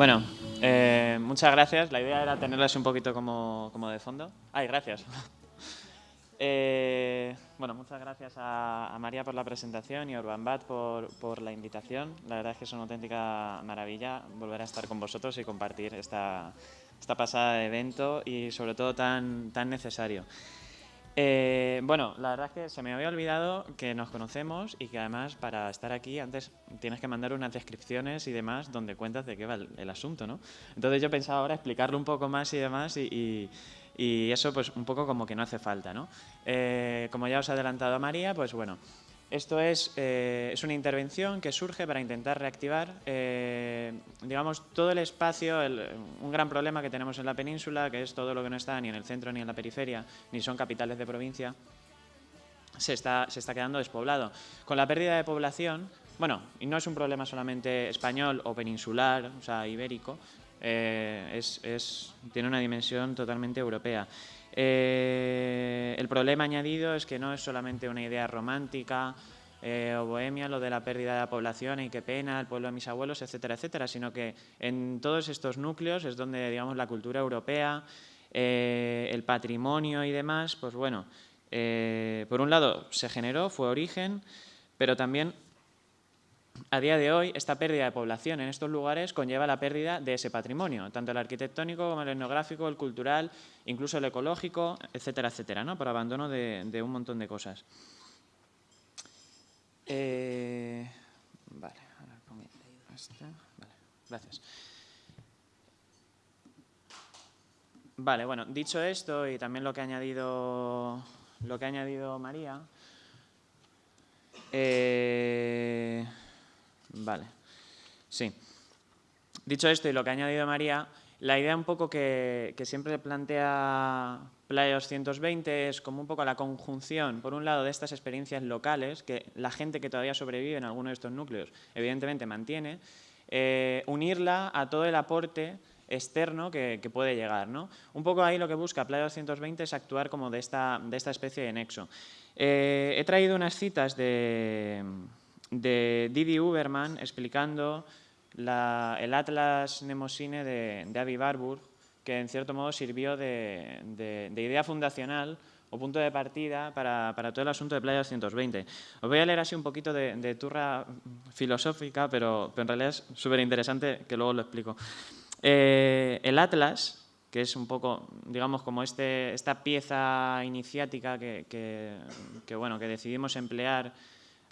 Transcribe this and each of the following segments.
Bueno, eh, muchas gracias. La idea era tenerlas un poquito como, de fondo. Ay, gracias. Eh, bueno, muchas gracias a, María por la presentación y a Urban Bat por, por, la invitación. La verdad es que es una auténtica maravilla volver a estar con vosotros y compartir esta, esta pasada de evento y sobre todo tan, tan necesario. Eh, bueno, la verdad es que se me había olvidado que nos conocemos y que además para estar aquí antes tienes que mandar unas descripciones y demás donde cuentas de qué va el, asunto, ¿no? Entonces yo pensaba ahora explicarlo un poco más y demás y, eso pues un poco como que no hace falta, ¿no? Eh, como ya os ha adelantado María, pues bueno, esto es, eh, es, una intervención que surge para intentar reactivar, eh, digamos, todo el espacio, un gran problema que tenemos en la península, que es todo lo que no está ni en el centro ni en la periferia, ni son capitales de provincia, se está, se está quedando despoblado. Con la pérdida de población, bueno, y no es un problema solamente español o peninsular, o sea, ibérico, eh, es, es, tiene una dimensión totalmente europea. Eh, el problema añadido es que no es solamente una idea romántica eh, o bohemia, lo de la pérdida de la población y qué pena, el pueblo de mis abuelos, etcétera, etcétera, sino que en todos estos núcleos es donde, digamos, la cultura europea, eh, el patrimonio y demás, pues bueno, por un lado se generó, fue origen, pero también a día de hoy, esta pérdida de población en estos lugares conlleva la pérdida de ese patrimonio, tanto el arquitectónico como el etnográfico, el cultural, incluso el ecológico, etcétera, etcétera, ¿no? por abandono de, un montón de cosas. Eh, vale, vale, gracias. Vale, bueno, dicho esto y también lo que ha añadido, lo que ha añadido María, eh, Vale, sí. Dicho esto y lo que ha añadido María, la idea un poco que, siempre plantea Playa 220 es como un poco la conjunción, por un lado, de estas experiencias locales, que la gente que todavía sobrevive en alguno de estos núcleos evidentemente mantiene, eh, unirla a todo el aporte externo que, puede llegar. ¿no? Un poco ahí lo que busca Playa 220 es actuar como de esta, de esta especie de nexo. Eh, he traído unas citas de de Didi Uberman explicando el Atlas Nemosine de, de Avi Barbour, que en cierto modo sirvió de, idea fundacional o punto de partida para, todo el asunto de Playa 220. Os voy a leer así un poquito de, turra filosófica, pero, en realidad es súper interesante, que luego lo explico. Eh, el Atlas, que es un poco, digamos, como este, esta pieza iniciática que, que, bueno, que decidimos emplear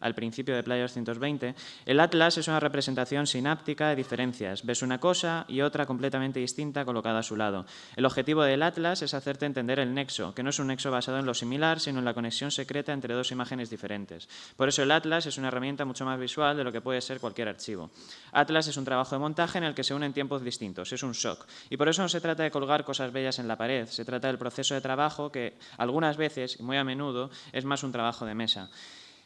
al principio de Playa 220, el atlas es una representación sináptica de diferencias. Ves una cosa y otra completamente distinta colocada a su lado. El objetivo del atlas es hacerte entender el nexo, que no es un nexo basado en lo similar, sino en la conexión secreta entre dos imágenes diferentes. Por eso el atlas es una herramienta mucho más visual de lo que puede ser cualquier archivo. Atlas es un trabajo de montaje en el que se unen tiempos distintos, es un shock. Y por eso no se trata de colgar cosas bellas en la pared, se trata del proceso de trabajo que algunas veces, y muy a menudo, es más un trabajo de mesa.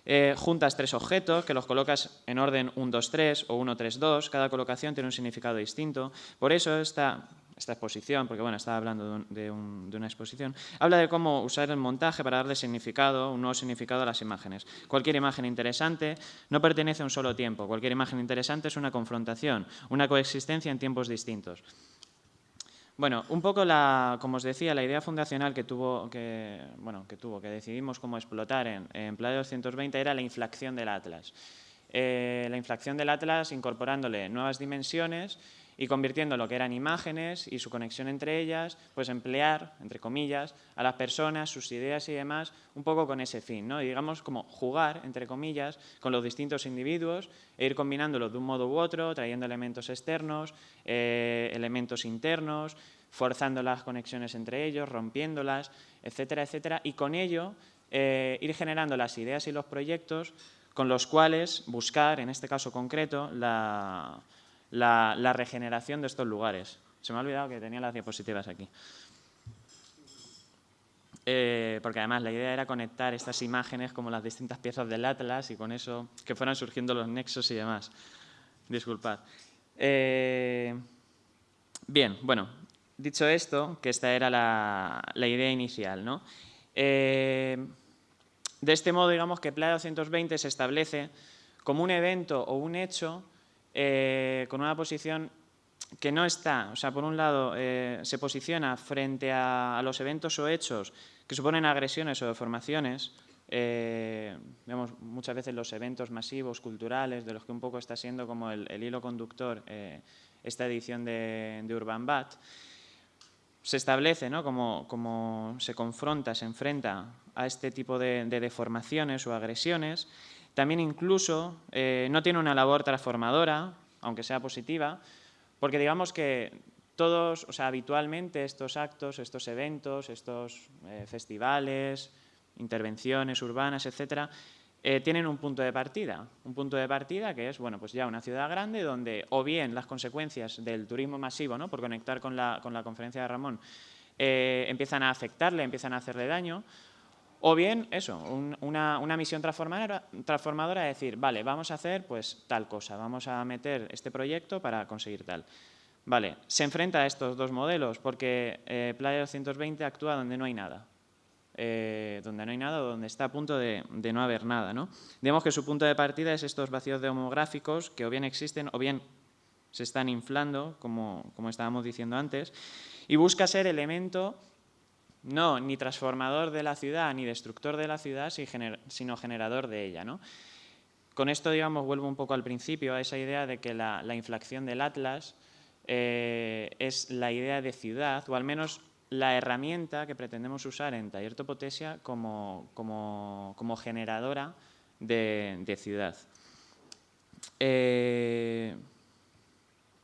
Eh, juntas tres objetos que los colocas en orden 1, 2, 3 o 1, 3, 2. Cada colocación tiene un significado distinto. Por eso esta, exposición, porque bueno, estaba hablando de, una exposición, habla de cómo usar el montaje para darle significado, un nuevo significado a las imágenes. Cualquier imagen interesante no pertenece a un solo tiempo. Cualquier imagen interesante es una confrontación, una coexistencia en tiempos distintos. Bueno, un poco, la, como os decía, la idea fundacional que tuvo, que, bueno, que, tuvo, que decidimos cómo explotar en, en Playa 220 era la inflación del Atlas. Eh, la inflación del Atlas incorporándole nuevas dimensiones y convirtiendo lo que eran imágenes y su conexión entre ellas, pues emplear, entre comillas, a las personas, sus ideas y demás, un poco con ese fin, ¿no? Digamos como jugar, entre comillas, con los distintos individuos e ir combinándolos de un modo u otro, trayendo elementos externos, eh, elementos internos, forzando las conexiones entre ellos, rompiéndolas, etcétera, etcétera, y con ello eh, ir generando las ideas y los proyectos con los cuales buscar, en este caso concreto, la la, regeneración de estos lugares. Se me ha olvidado que tenía las diapositivas aquí. Eh, porque además la idea era conectar estas imágenes como las distintas piezas del Atlas y con eso que fueran surgiendo los nexos y demás. Disculpad. Eh, bien, bueno, dicho esto, que esta era la, idea inicial, ¿no? Eh, de este modo, digamos que Playa 220 se establece como un evento o un hecho eh, con una posición que no está, o sea, por un lado, eh, se posiciona frente a, los eventos o hechos que suponen agresiones o deformaciones, vemos muchas veces los eventos masivos, culturales, de los que un poco está siendo como el, hilo conductor esta edición de, de Urban Bat, se establece, ¿no? como, se confronta, se enfrenta a este tipo de, deformaciones o agresiones. También incluso eh, no tiene una labor transformadora, aunque sea positiva, porque digamos que todos, o sea, habitualmente estos actos, estos eventos, estos eh, festivales, intervenciones urbanas, etcétera, eh, tienen un punto de partida. Un punto de partida que es, bueno, pues ya una ciudad grande donde o bien las consecuencias del turismo masivo, ¿no? por conectar con la, con la conferencia de Ramón, empiezan a afectarle, empiezan a hacerle daño, o bien, eso, una, misión transformadora, transformadora de decir, vale, vamos a hacer pues tal cosa, vamos a meter este proyecto para conseguir tal. Vale, se enfrenta a estos dos modelos porque eh, Playa 220 actúa donde no hay nada. Eh, donde no hay nada donde está a punto de, no haber nada. ¿no? Digamos que su punto de partida es estos vacíos demográficos que o bien existen o bien se están inflando, como, como estábamos diciendo antes, y busca ser elemento no ni transformador de la ciudad ni destructor de la ciudad, sino generador de ella. Con esto, digamos, vuelvo un poco al principio, a esa idea de que la, inflación del Atlas eh, es la idea de ciudad, o al menos la herramienta que pretendemos usar en Taller Topotesia como, como, generadora de, ciudad. Eh,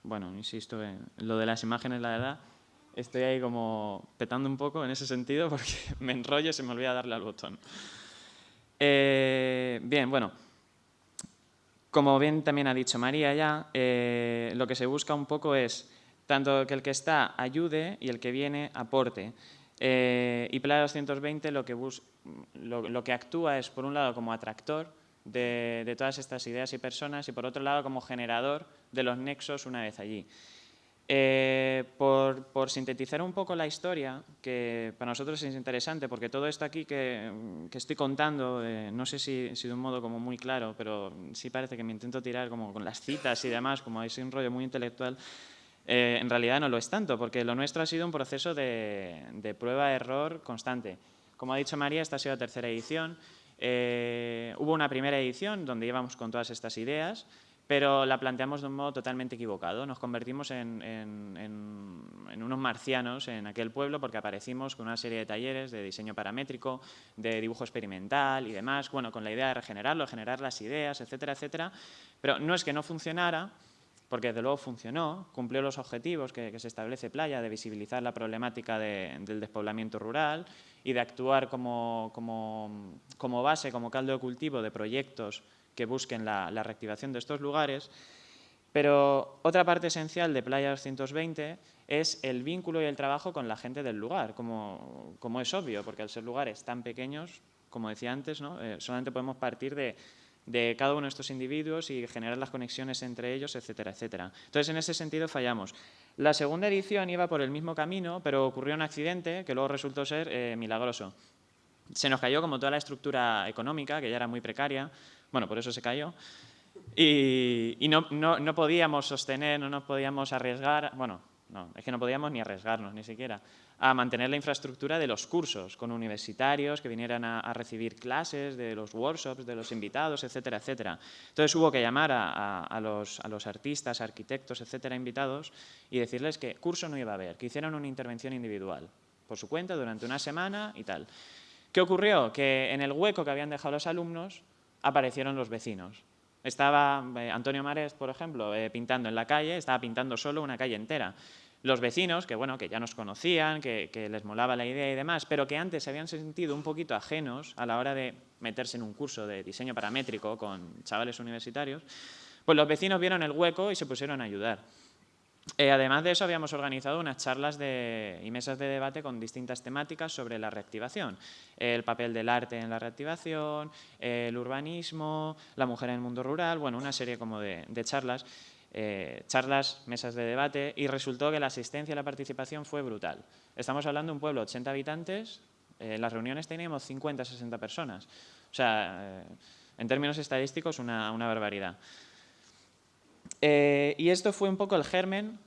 bueno, insisto, en lo de las imágenes, la verdad, estoy ahí como petando un poco en ese sentido porque me enrollo y se me olvida darle al botón. Eh, bien, bueno, como bien también ha dicho María ya, eh, lo que se busca un poco es tanto que el que está ayude y el que viene aporte. Eh, y Playa 220 lo que, lo, que actúa es, por un lado, como atractor de, todas estas ideas y personas y, por otro lado, como generador de los nexos una vez allí. Eh, por, sintetizar un poco la historia, que para nosotros es interesante, porque todo esto aquí que, estoy contando, eh, no sé si, si, de un modo como muy claro, pero sí parece que me intento tirar como con las citas y demás, como hay un rollo muy intelectual, eh, en realidad no lo es tanto, porque lo nuestro ha sido un proceso de, prueba-error constante. Como ha dicho María, esta ha sido la tercera edición. Eh, hubo una primera edición donde íbamos con todas estas ideas, pero la planteamos de un modo totalmente equivocado. Nos convertimos en, unos marcianos en aquel pueblo porque aparecimos con una serie de talleres de diseño paramétrico, de dibujo experimental y demás, bueno, con la idea de regenerarlo, generar las ideas, etcétera, etcétera. Pero no es que no funcionara, porque desde luego funcionó, cumplió los objetivos que, se establece Playa de visibilizar la problemática del despoblamiento rural y de actuar como, base, como caldo de cultivo de proyectos que busquen la, reactivación de estos lugares. Pero otra parte esencial de Playa 220 es el vínculo y el trabajo con la gente del lugar, como, es obvio, porque al ser lugares tan pequeños, como decía antes, ¿no? Eh, solamente podemos partir de, de cada uno de estos individuos y generar las conexiones entre ellos, etcétera, etcétera. Entonces, en ese sentido fallamos. La segunda edición iba por el mismo camino, pero ocurrió un accidente que luego resultó ser eh, milagroso. Se nos cayó como toda la estructura económica, que ya era muy precaria, bueno, por eso se cayó, y, no, podíamos sostener, no nos podíamos arriesgar, bueno, no, es que no podíamos ni arriesgarnos, ni siquiera, a mantener la infraestructura de los cursos, con universitarios que vinieran a, recibir clases, de los workshops, de los invitados, etcétera, etcétera. Entonces hubo que llamar a, los, artistas, arquitectos, etcétera, invitados, y decirles que curso no iba a haber, que hicieran una intervención individual, por su cuenta, durante una semana y tal. ¿Qué ocurrió? Que en el hueco que habían dejado los alumnos aparecieron los vecinos. Estaba eh, Antonio Mares, por ejemplo, eh, pintando en la calle, estaba pintando solo una calle entera. Los vecinos, que bueno, que ya nos conocían, que, les molaba la idea y demás, pero que antes se habían sentido un poquito ajenos a la hora de meterse en un curso de diseño paramétrico con chavales universitarios, pues los vecinos vieron el hueco y se pusieron a ayudar. Eh, además de eso, habíamos organizado unas charlas y mesas de debate con distintas temáticas sobre la reactivación. El papel del arte en la reactivación, el urbanismo, la mujer en el mundo rural, bueno, una serie como de, charlas, eh, charlas, mesas de debate, y resultó que la asistencia y la participación fue brutal. Estamos hablando de un pueblo de 80 habitantes, Eh, en las reuniones teníamos 50, 60 personas. O sea, en términos estadísticos, una, una barbaridad. Y esto fue un poco el germen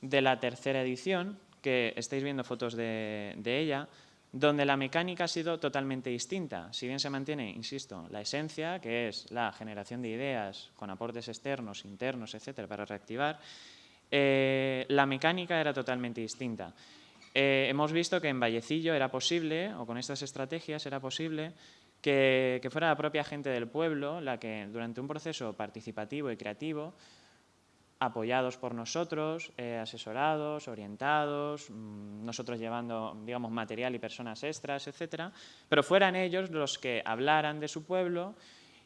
de la tercera edición, que estáis viendo fotos de, de ella, donde la mecánica ha sido totalmente distinta. Si bien se mantiene, insisto, la esencia, que es la generación de ideas con aportes externos, internos, etcétera, para reactivar, eh, la mecánica era totalmente distinta. Eh, hemos visto que en Vallecillo era posible, o con estas estrategias era posible, que, que fuera la propia gente del pueblo la que durante un proceso participativo y creativo apoyados por nosotros, eh, asesorados, orientados, mm, nosotros llevando, digamos, material y personas extras, etcétera, pero fueran ellos los que hablaran de su pueblo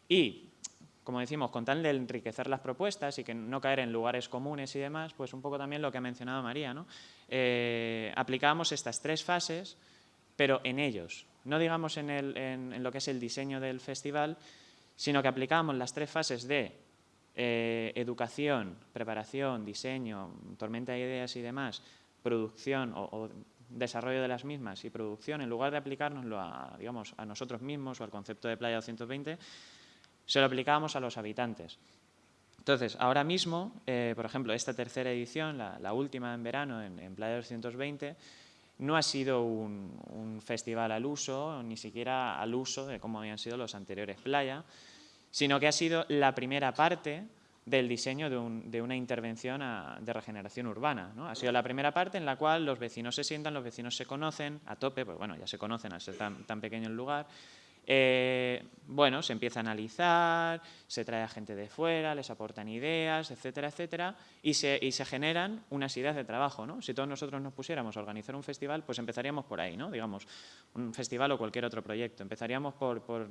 y, como decimos, con tal de enriquecer las propuestas y que no caer en lugares comunes y demás, pues un poco también lo que ha mencionado María, ¿no? Eh, aplicábamos estas tres fases, pero en ellos, no digamos en, en lo que es el diseño del festival, sino que aplicábamos las tres fases de eh, educación, preparación, diseño, tormenta de ideas y demás, producción o, desarrollo de las mismas y producción, en lugar de aplicárnoslo a, digamos, a nosotros mismos o al concepto de Playa 220, se lo aplicábamos a los habitantes. Entonces, ahora mismo, eh, por ejemplo, esta tercera edición, la, última en verano en, Playa 220, no ha sido un, festival al uso, ni siquiera al uso de cómo habían sido los anteriores Playa, sino que ha sido la primera parte del diseño de, una intervención de regeneración urbana. ¿no? Ha sido la primera parte en la cual los vecinos se sientan, los vecinos se conocen a tope, pues bueno, ya se conocen al ser tan, pequeño el lugar, eh, bueno, se empieza a analizar, se trae a gente de fuera, les aportan ideas, etcétera, etcétera, y se, y se generan unas ideas de trabajo, ¿no? Si todos nosotros nos pusiéramos a organizar un festival, pues empezaríamos por ahí, ¿no? Digamos, un festival o cualquier otro proyecto. Empezaríamos por por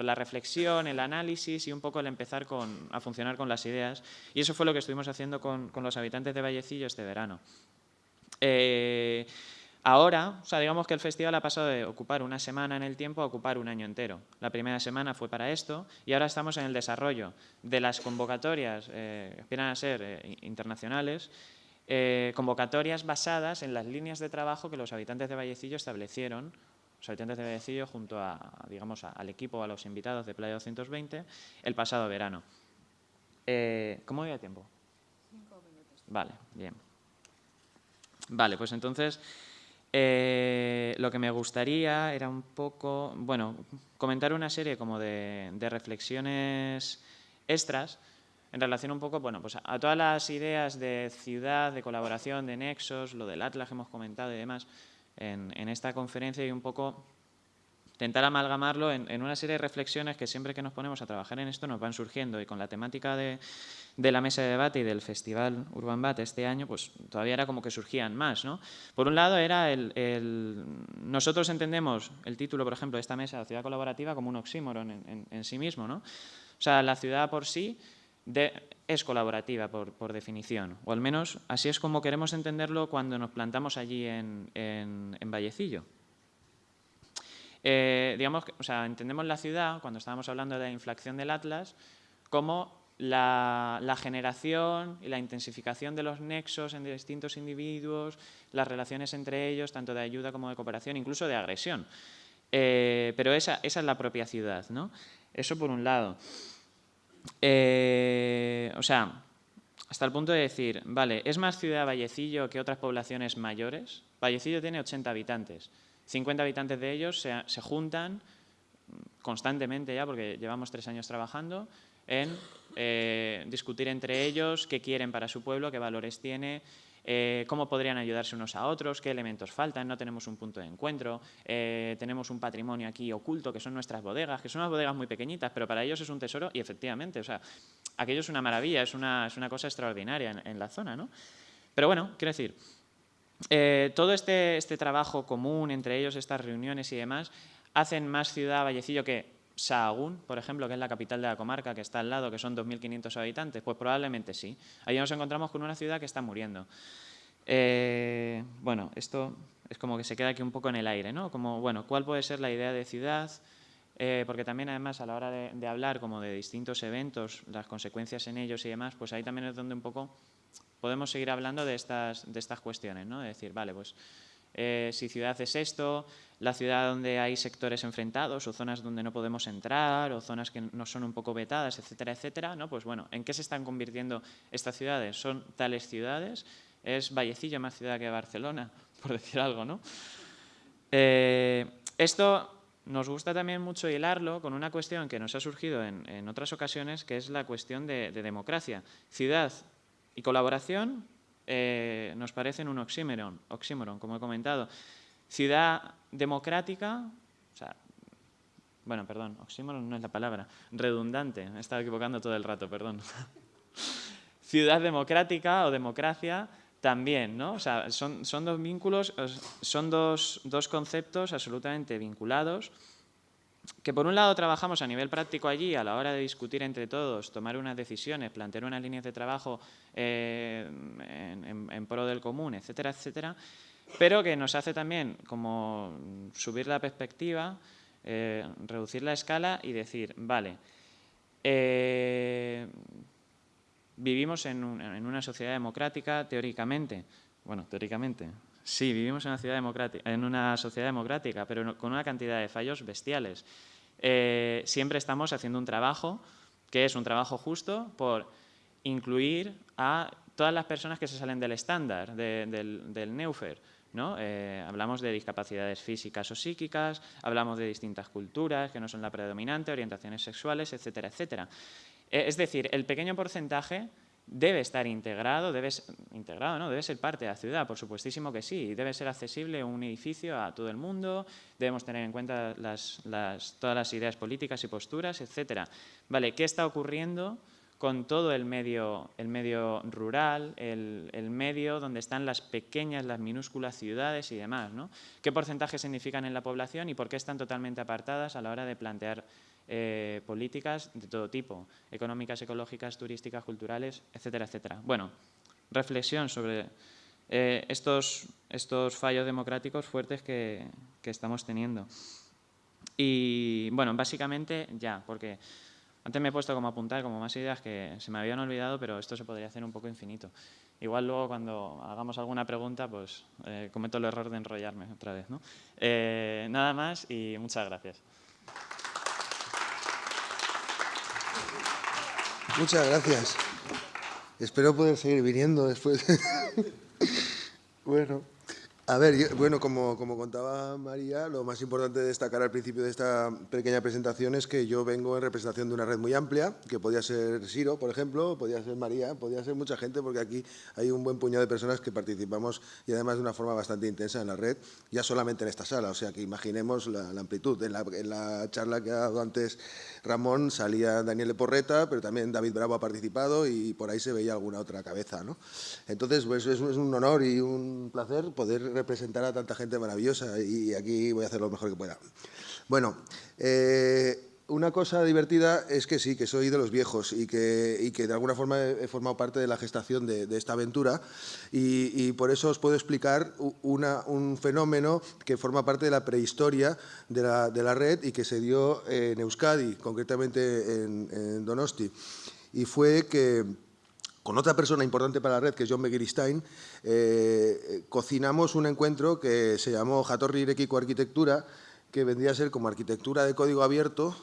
la reflexión, el análisis y un poco el empezar a funcionar con las ideas. Y eso fue lo que estuvimos haciendo con, los habitantes de Vallecillo este verano. Eh, ahora, o sea, digamos que el festival ha pasado de ocupar una semana en el tiempo a ocupar un año entero. La primera semana fue para esto y ahora estamos en el desarrollo de las convocatorias, eh, que aspiran a ser eh, internacionales, convocatorias basadas en las líneas de trabajo que los habitantes de Vallecillo establecieron los habitantes de junto a, digamos, al equipo, a los invitados de Playa 220 el pasado verano. Eh, ¿Cómo voy tiempo? Cinco minutos. Vale, bien. Vale, pues entonces eh, lo que me gustaría era un poco, bueno, comentar una serie como de, reflexiones extras en relación un poco, bueno, pues a, todas las ideas de ciudad, de colaboración, de nexos, lo del Atlas que hemos comentado y demás, en, esta conferencia y un poco intentar amalgamarlo en, una serie de reflexiones que siempre que nos ponemos a trabajar en esto nos van surgiendo y con la temática de, la mesa de debate y del Festival Urban Bat este año, pues todavía era como que surgían más. ¿no? Por un lado era el, Nosotros entendemos el título, por ejemplo, de esta mesa, la ciudad colaborativa, como un oxímoron en, en sí mismo. ¿no? O sea, la ciudad por sí es colaborativa por, definición, o al menos así es como queremos entenderlo cuando nos plantamos allí en, Vallecillo. Eh, digamos, o sea, entendemos la ciudad, cuando estábamos hablando de la inflación del Atlas, como la, generación y la intensificación de los nexos en distintos individuos, las relaciones entre ellos, tanto de ayuda como de cooperación, incluso de agresión. Eh, pero esa, esa es la propia ciudad, ¿no? Eso por un lado. Eh, o sea, hasta el punto de decir, vale, ¿es más ciudad Vallecillo que otras poblaciones mayores? Vallecillo tiene 80 habitantes. 50 habitantes de ellos se, juntan constantemente ya, porque llevamos tres años trabajando, en eh, discutir entre ellos qué quieren para su pueblo, qué valores tiene, eh, cómo podrían ayudarse unos a otros, qué elementos faltan, no tenemos un punto de encuentro, eh, tenemos un patrimonio aquí oculto que son nuestras bodegas, que son unas bodegas muy pequeñitas, pero para ellos es un tesoro y efectivamente, o sea, aquello es una maravilla, es una, es una cosa extraordinaria en, la zona, ¿no? Pero bueno, quiero decir, eh, todo este, este trabajo común entre ellos, estas reuniones y demás, hacen más ciudad Vallecillo que Sahagún, por ejemplo, que es la capital de la comarca, que está al lado, que son 2.500 habitantes, pues probablemente sí. Ahí nos encontramos con una ciudad que está muriendo. Eh, bueno, esto es como que se queda aquí un poco en el aire, ¿no? Como, bueno, ¿cuál puede ser la idea de ciudad? Eh, porque también, además, a la hora de, hablar como de distintos eventos, las consecuencias en ellos y demás, pues ahí también es donde un poco podemos seguir hablando de estas, de estas cuestiones, ¿no? De decir, vale, pues eh, si ciudad es esto, la ciudad donde hay sectores enfrentados o zonas donde no podemos entrar o zonas que no son un poco vetadas, etcétera, etcétera, ¿no? Pues bueno, ¿en qué se están convirtiendo estas ciudades? ¿Son tales ciudades? ¿Es Vallecillo más ciudad que Barcelona? Por decir algo, ¿no? Eh, esto nos gusta también mucho hilarlo con una cuestión que nos ha surgido en, otras ocasiones, que es la cuestión de, democracia. Ciudad y colaboración eh, nos parecen un oxímoron, oxímoron, como he comentado. Ciudad democrática, o sea, bueno, perdón, oxímoron no es la palabra, redundante, me he estado equivocando todo el rato, perdón. Ciudad democrática o democracia también, ¿no? O sea, son, son dos vínculos, son dos, dos conceptos absolutamente vinculados que por un lado trabajamos a nivel práctico allí a la hora de discutir entre todos, tomar unas decisiones, plantear unas líneas de trabajo eh, en, pro del común, etcétera, etcétera, pero que nos hace también como subir la perspectiva, eh, reducir la escala y decir, vale, eh, vivimos en, una sociedad democrática teóricamente, bueno, teóricamente, sí, vivimos en una, ciudad democrática, en una sociedad democrática, pero con una cantidad de fallos bestiales. Eh, siempre estamos haciendo un trabajo que es un trabajo justo por incluir a todas las personas que se salen del estándar, del, del Neufer, eh, hablamos de discapacidades físicas o psíquicas, hablamos de distintas culturas que no son la predominante, orientaciones sexuales, etcétera, etcétera. Eh, es decir, el pequeño porcentaje debe estar integrado, debe, integrado ¿no? debe ser parte de la ciudad, por supuestísimo que sí, debe ser accesible un edificio a todo el mundo, debemos tener en cuenta todas las ideas políticas y posturas, etcétera. Vale, ¿qué está ocurriendo con todo el medio, el medio rural, el, medio donde están las pequeñas, las minúsculas ciudades y demás. ¿no? ¿Qué porcentaje significan en la población y por qué están totalmente apartadas a la hora de plantear eh, políticas de todo tipo, económicas, ecológicas, turísticas, culturales, etcétera, etcétera? Bueno, reflexión sobre eh, estos, estos fallos democráticos fuertes que, que estamos teniendo. Y bueno, básicamente ya, porque antes me he puesto como a apuntar como más ideas que se me habían olvidado, pero esto se podría hacer un poco infinito. Igual luego cuando hagamos alguna pregunta, pues eh, cometo el error de enrollarme otra vez. ¿no? Nada más y muchas gracias. Muchas gracias. Espero poder seguir viniendo después. bueno. A ver, bueno, como, como, contaba María, lo más importante de destacar al principio de esta pequeña presentación es que yo vengo en representación de una red muy amplia, que podía ser Siro, por ejemplo, podía ser María, podía ser mucha gente, porque aquí hay un buen puñado de personas que participamos y además de una forma bastante intensa en la red, ya solamente en esta sala, o sea que imaginemos la, amplitud. En la, en la, charla que ha dado antes Ramón salía Daniel Porreta, pero también David Bravo ha participado y por ahí se veía alguna otra cabeza. ¿no? Entonces, pues es un honor y un placer poder representar a tanta gente maravillosa y aquí voy a hacer lo mejor que pueda. Bueno, eh, una cosa divertida es que sí, que soy de los viejos y que, que de alguna forma he, formado parte de la gestación de, esta aventura y, por eso os puedo explicar un fenómeno que forma parte de la prehistoria de la, red y que se dio en Euskadi, concretamente en Donosti. Y fue que con otra persona importante para la red, que es John Begiristain, eh, cocinamos un encuentro que se llamó Jatorri Irekiko Arquitectura, que vendría a ser como arquitectura de código abierto,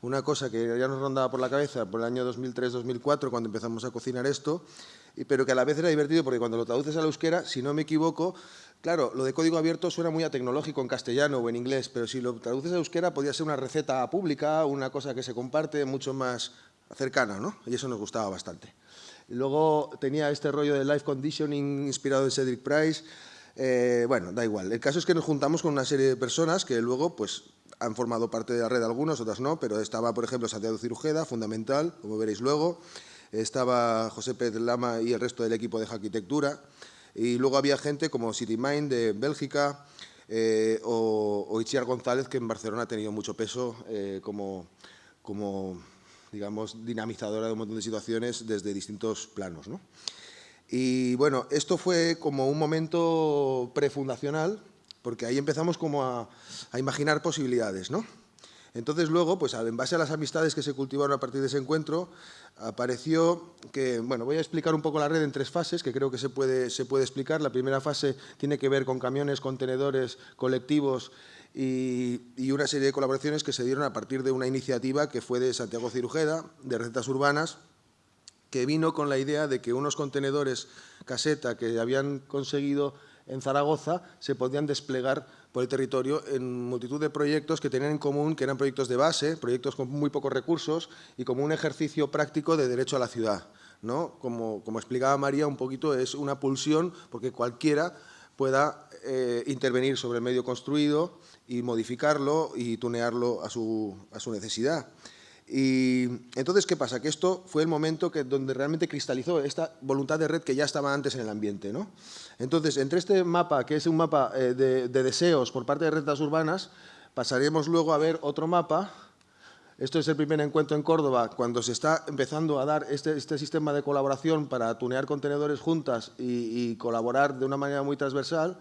una cosa que ya nos rondaba por la cabeza por el año 2003-2004, cuando empezamos a cocinar esto, pero que a la vez era divertido porque cuando lo traduces al euskera, si no me equivoco, claro, lo de código abierto suena muy a tecnológico en castellano o en inglés, pero si lo traduces a euskera podría ser una receta pública, una cosa que se comparte mucho más cercana, ¿no? Y eso nos gustaba bastante. Luego tenía este rollo de life conditioning inspirado en Cedric Price. Eh, bueno, da igual. El caso es que nos juntamos con una serie de personas que luego pues, han formado parte de la red, algunos, otras no, pero estaba, por ejemplo, Santiago Cirujeda, fundamental, como veréis luego. Estaba José Pérez Lama y el resto del equipo de arquitectura. Y luego había gente como CityMind de Bélgica eh, o, o González, que en Barcelona ha tenido mucho peso eh, como, como digamos, dinamizadora de un montón de situaciones desde distintos planos. ¿no? Y bueno, esto fue como un momento prefundacional, porque ahí empezamos como a, imaginar posibilidades. ¿no? Entonces luego, pues en base a las amistades que se cultivaron a partir de ese encuentro, apareció que, bueno, voy a explicar un poco la red en tres fases, que creo que se puede, se puede explicar. La primera fase tiene que ver con camiones, contenedores, colectivos y, una serie de colaboraciones que se dieron a partir de una iniciativa que fue de Santiago Cirujeda, de Recetas Urbanas, que vino con la idea de que unos contenedores caseta que habían conseguido en Zaragoza se podían desplegar por el territorio en multitud de proyectos que tenían en común que eran proyectos de base, proyectos con muy pocos recursos y como un ejercicio práctico de derecho a la ciudad. ¿no? Como, como explicaba María un poquito, es una pulsión porque cualquiera pueda eh, intervenir sobre el medio construido y modificarlo y tunearlo a su, a su necesidad. Y entonces, ¿qué pasa? Que esto fue el momento que, donde realmente cristalizó esta voluntad de red que ya estaba antes en el ambiente. ¿no? Entonces, entre este mapa, que es un mapa eh, de, deseos por parte de rentas urbanas, pasaremos luego a ver otro mapa. Esto es el primer encuentro en Córdoba, cuando se está empezando a dar este, este sistema de colaboración para tunear contenedores juntas y, colaborar de una manera muy transversal.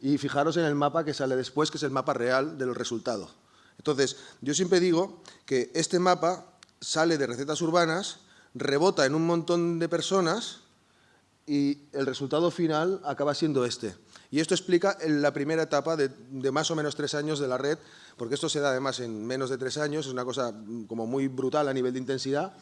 Y fijaros en el mapa que sale después, que es el mapa real del resultado. Entonces, yo siempre digo que este mapa sale de recetas urbanas, rebota en un montón de personas y el resultado final acaba siendo este. Y esto explica la primera etapa de, más o menos tres años de la red, porque esto se da además en menos de tres años, es una cosa como muy brutal a nivel de intensidad,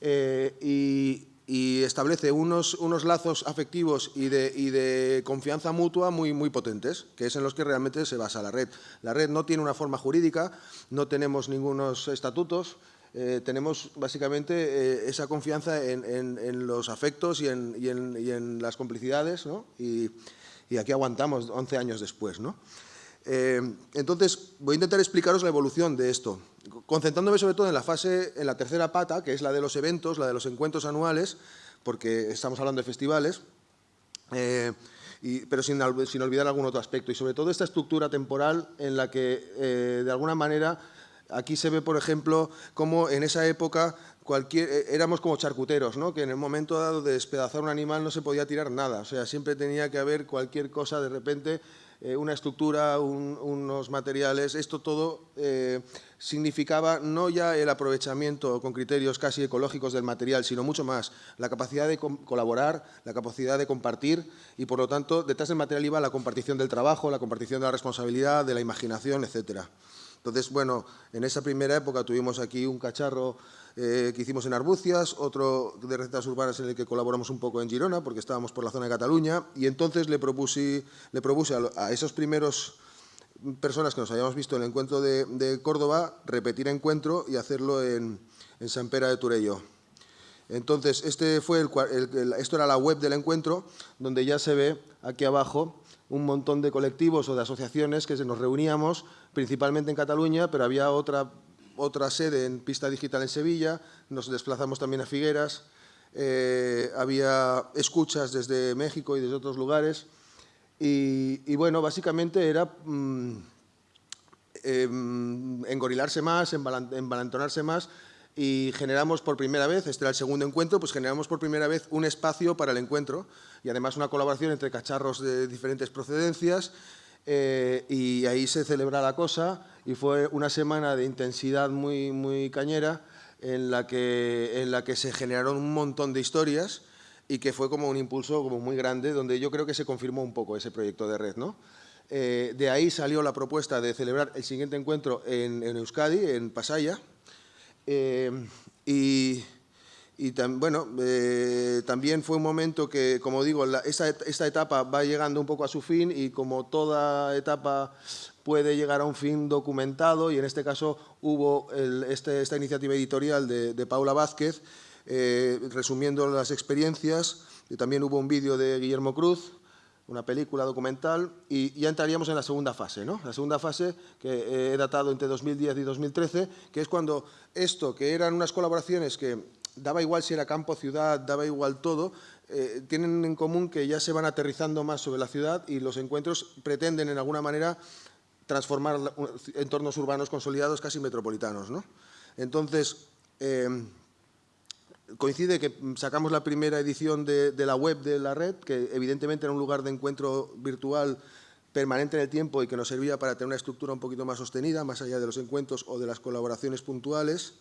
eh, y, y establece unos, unos lazos afectivos y de, y de, confianza mutua muy, muy potentes, que es en los que realmente se basa la red. La red no tiene una forma jurídica, no tenemos ningunos estatutos, eh, tenemos básicamente eh, esa confianza en, en, los afectos y en, y en las complicidades, ¿no? Y, aquí aguantamos 11 años después. ¿no? Eh, entonces, voy a intentar explicaros la evolución de esto, concentrándome sobre todo en la fase, en la tercera pata, que es la de los eventos, la de los encuentros anuales, porque estamos hablando de festivales, eh, pero sin, olvidar algún otro aspecto. Y sobre todo esta estructura temporal en la que, eh, de alguna manera, aquí se ve, por ejemplo, cómo en esa época cualquier, éramos como charcuteros, ¿no? que en el momento dado de despedazar un animal no se podía tirar nada, o sea, siempre tenía que haber cualquier cosa de repente eh, una estructura, unos materiales, esto todo eh, significaba no ya el aprovechamiento con criterios casi ecológicos del material, sino mucho más, la capacidad de colaborar, la capacidad de compartir y, por lo tanto, detrás del material iba la compartición del trabajo, la compartición de la responsabilidad, de la imaginación, etcétera. Entonces, bueno, en esa primera época tuvimos aquí un cacharro eh, que hicimos en Arbucias, otro de recetas urbanas en el que colaboramos un poco en Girona, porque estábamos por la zona de Cataluña, y entonces le propuse, le propuse a, esos primeros personas que nos habíamos visto en el encuentro de, Córdoba, repetir encuentro y hacerlo en, San Pera de Turello. Entonces, este fue esto era la web del encuentro, donde ya se ve aquí abajo un montón de colectivos o de asociaciones que nos reuníamos, principalmente en Cataluña, pero había otra otra sede en Pista Digital en Sevilla, nos desplazamos también a Figueras, eh, había escuchas desde México y desde otros lugares y, bueno, básicamente era mm, em, engorilarse más, embalantonarse más y generamos por primera vez, este era el segundo encuentro, pues generamos por primera vez un espacio para el encuentro y además una colaboración entre cacharros de diferentes procedencias eh, y ahí se celebra la cosa y fue una semana de intensidad muy, muy cañera en la, que, en la que se generaron un montón de historias y que fue como un impulso muy grande donde yo creo que se confirmó un poco ese proyecto de red. ¿no? Eh, de ahí salió la propuesta de celebrar el siguiente encuentro en, Euskadi, en Pasaya, y y bueno, eh, también fue un momento que, como digo, esta, etapa va llegando un poco a su fin y como toda etapa puede llegar a un fin documentado y en este caso hubo este, esta iniciativa editorial de, Paula Vázquez eh, resumiendo las experiencias y también hubo un vídeo de Guillermo Cruz una película documental y ya entraríamos en la segunda fase, ¿no? La segunda fase que he datado entre 2010 y 2013, que es cuando esto, que eran unas colaboraciones que daba igual si era campo, ciudad, daba igual todo, eh, tienen en común que ya se van aterrizando más sobre la ciudad y los encuentros pretenden, en alguna manera, transformar entornos urbanos consolidados casi metropolitanos. ¿no? Entonces, em, coincide que sacamos la primera edición de, la web de la red, que evidentemente era un lugar de encuentro virtual permanente en el tiempo y que nos servía para tener una estructura un poquito más sostenida, más allá de los encuentros o de las colaboraciones puntuales.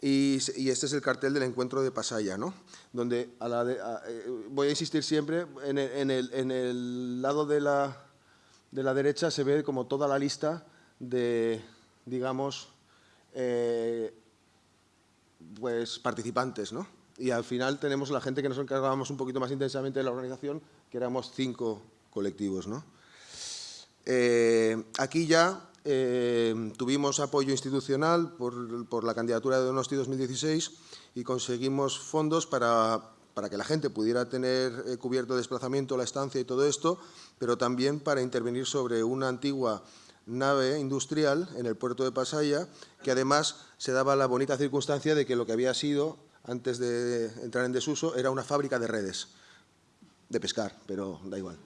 Y, este es el cartel del encuentro de Pasaya, ¿no? donde eh, voy a insistir siempre, en el, lado de la, de la, derecha se ve como toda la lista de, digamos, eh, pues participantes, ¿no? Y al final tenemos la gente que nos encargábamos un poquito más intensamente de la organización, que éramos cinco colectivos, ¿no? Eh, aquí ya eh, tuvimos apoyo institucional por, la candidatura de Donosti 2016 y conseguimos fondos para, que la gente pudiera tener eh, cubierto desplazamiento, la estancia y todo esto, pero también para intervenir sobre una antigua nave industrial en el puerto de Pasaya, que además se daba la bonita circunstancia de que lo que había sido, antes de entrar en desuso, era una fábrica de redes, de pescar, pero da igual.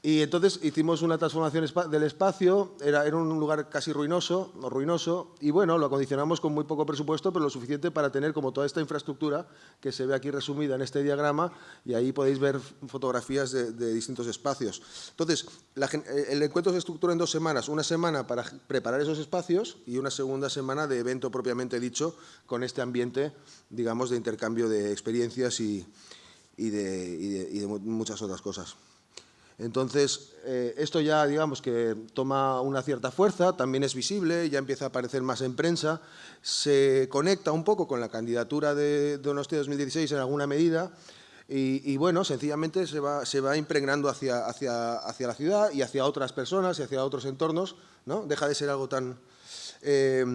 Y entonces hicimos una transformación del espacio, era, era, un lugar casi ruinoso, ruinoso, y bueno, lo acondicionamos con muy poco presupuesto, pero lo suficiente para tener como toda esta infraestructura que se ve aquí resumida en este diagrama, y ahí podéis ver fotografías de, distintos espacios. Entonces, eh, el encuentro se estructura en dos semanas, una semana para preparar esos espacios y una segunda semana de evento propiamente dicho, con este ambiente, digamos, de intercambio de experiencias y de muchas otras cosas. Entonces, eh, esto ya, digamos, que toma una cierta fuerza, también es visible, ya empieza a aparecer más en prensa, se conecta un poco con la candidatura de Donosti 2016 en alguna medida, y, bueno, sencillamente se va, se va impregnando hacia, la ciudad y hacia otras personas y hacia otros entornos, ¿no? Deja de ser algo tan, eh,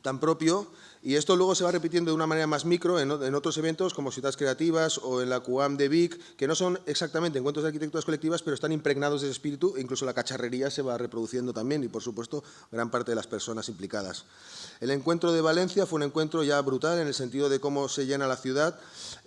tan propio y esto luego se va repitiendo de una manera más micro en, otros eventos como Ciudades Creativas o en la QAM de Vic, que no son exactamente encuentros de arquitecturas colectivas, pero están impregnados de ese espíritu e incluso la cacharrería se va reproduciendo también y, por supuesto, gran parte de las personas implicadas. El encuentro de Valencia fue un encuentro ya brutal en el sentido de cómo se llena la ciudad.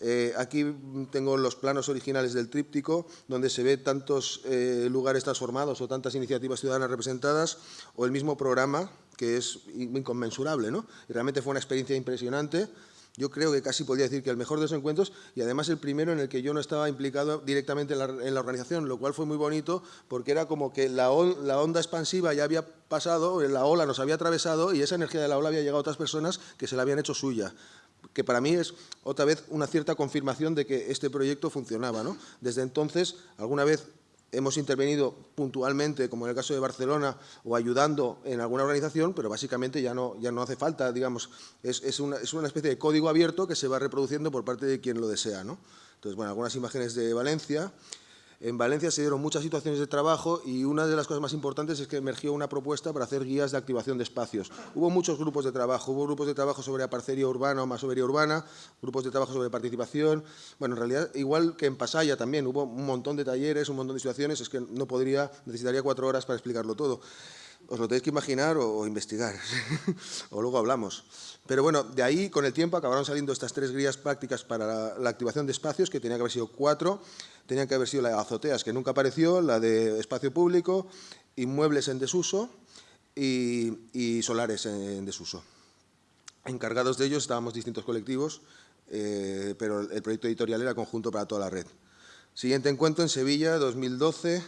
Eh, aquí tengo los planos originales del tríptico, donde se ve tantos eh, lugares transformados o tantas iniciativas ciudadanas representadas, o el mismo programa, que es inconmensurable, ¿no? Y realmente fue una experiencia impresionante. Yo creo que casi podría decir que el mejor de los encuentros y además el primero en el que yo no estaba implicado directamente en la, organización, lo cual fue muy bonito porque era como que la, la, onda expansiva ya había pasado, la ola nos había atravesado y esa energía de la ola había llegado a otras personas que se la habían hecho suya que para mí es otra vez una cierta confirmación de que este proyecto funcionaba. ¿no? Desde entonces, alguna vez hemos intervenido puntualmente, como en el caso de Barcelona, o ayudando en alguna organización, pero básicamente ya no, ya no hace falta, digamos, es, una, es una especie de código abierto que se va reproduciendo por parte de quien lo desea. ¿no? Entonces, bueno, algunas imágenes de Valencia, en Valencia se dieron muchas situaciones de trabajo y una de las cosas más importantes es que emergió una propuesta para hacer guías de activación de espacios. Hubo muchos grupos de trabajo, hubo grupos de trabajo sobre aparcería urbana o masovería urbana, grupos de trabajo sobre participación. Bueno, en realidad, igual que en Pasaya también, hubo un montón de talleres, un montón de situaciones, es que no podría, necesitaría cuatro horas para explicarlo todo. Os lo tenéis que imaginar o, investigar, o luego hablamos. Pero bueno, de ahí, con el tiempo, acabaron saliendo estas tres guías prácticas para la activación de espacios, que tenía que haber sido cuatro, Tenía que haber sido la de azoteas, que nunca apareció, la de espacio público, inmuebles en desuso y, solares en, desuso. Encargados de ellos estábamos distintos colectivos, eh, pero el proyecto editorial era conjunto para toda la red. Siguiente encuentro en Sevilla, 2012,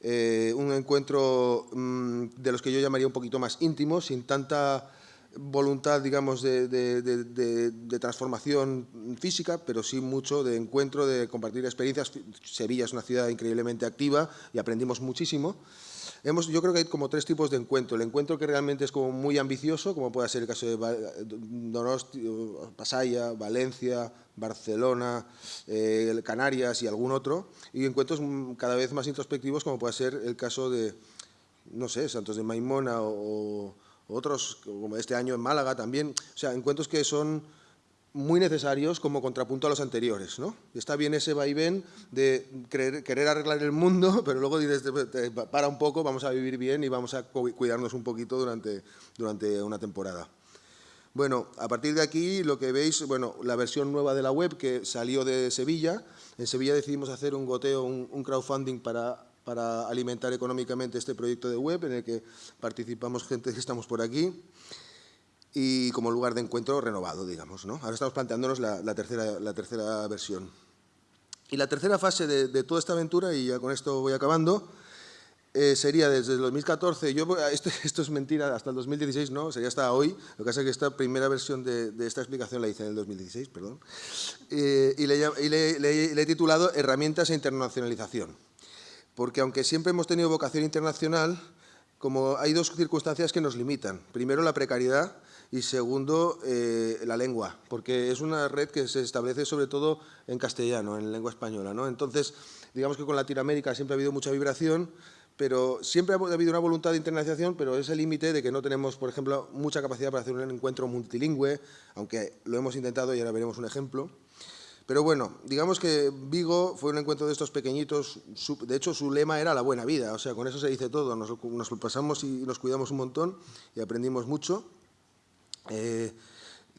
eh, un encuentro mm, de los que yo llamaría un poquito más íntimo, sin tanta voluntad, digamos, de, transformación física, pero sí mucho de encuentro, de compartir experiencias. Sevilla es una ciudad increíblemente activa y aprendimos muchísimo. Hemos, yo creo que hay como tres tipos de encuentro. El encuentro que realmente es como muy ambicioso, como puede ser el caso de Donosti, Pasaya, Valencia, Barcelona, eh, Canarias y algún otro. Y encuentros cada vez más introspectivos, como puede ser el caso de, no sé, Santos de Maimona o otros como este año en Málaga también, o sea, encuentros que son muy necesarios como contrapunto a los anteriores. ¿no? Está bien ese vaivén de querer, arreglar el mundo, pero luego dices, para un poco, vamos a vivir bien y vamos a cuidarnos un poquito durante, durante una temporada. Bueno, a partir de aquí lo que veis, bueno, la versión nueva de la web que salió de Sevilla. En Sevilla decidimos hacer un goteo, un crowdfunding para para alimentar económicamente este proyecto de web en el que participamos gente que estamos por aquí y como lugar de encuentro renovado, digamos. ¿no? Ahora estamos planteándonos la, tercera, la tercera versión. Y la tercera fase de, toda esta aventura, y ya con esto voy acabando, eh, sería desde el 2014, yo, esto, esto, es mentira, hasta el 2016 no, sería hasta hoy, lo que pasa es que esta primera versión de, esta explicación la hice en el 2016, perdón, eh, y, le, y le, he titulado Herramientas e internacionalización, porque aunque siempre hemos tenido vocación internacional, como hay dos circunstancias que nos limitan. Primero, la precariedad y segundo, eh, la lengua, porque es una red que se establece sobre todo en castellano, en lengua española. ¿no? Entonces, digamos que con Latinoamérica siempre ha habido mucha vibración, pero siempre ha habido una voluntad de internalización, pero es el límite de que no tenemos, por ejemplo, mucha capacidad para hacer un encuentro multilingüe, aunque lo hemos intentado y ahora veremos un ejemplo. Pero bueno, digamos que Vigo fue un encuentro de estos pequeñitos, de hecho su lema era la buena vida, o sea, con eso se dice todo, nos, pasamos y nos cuidamos un montón y aprendimos mucho. Eh,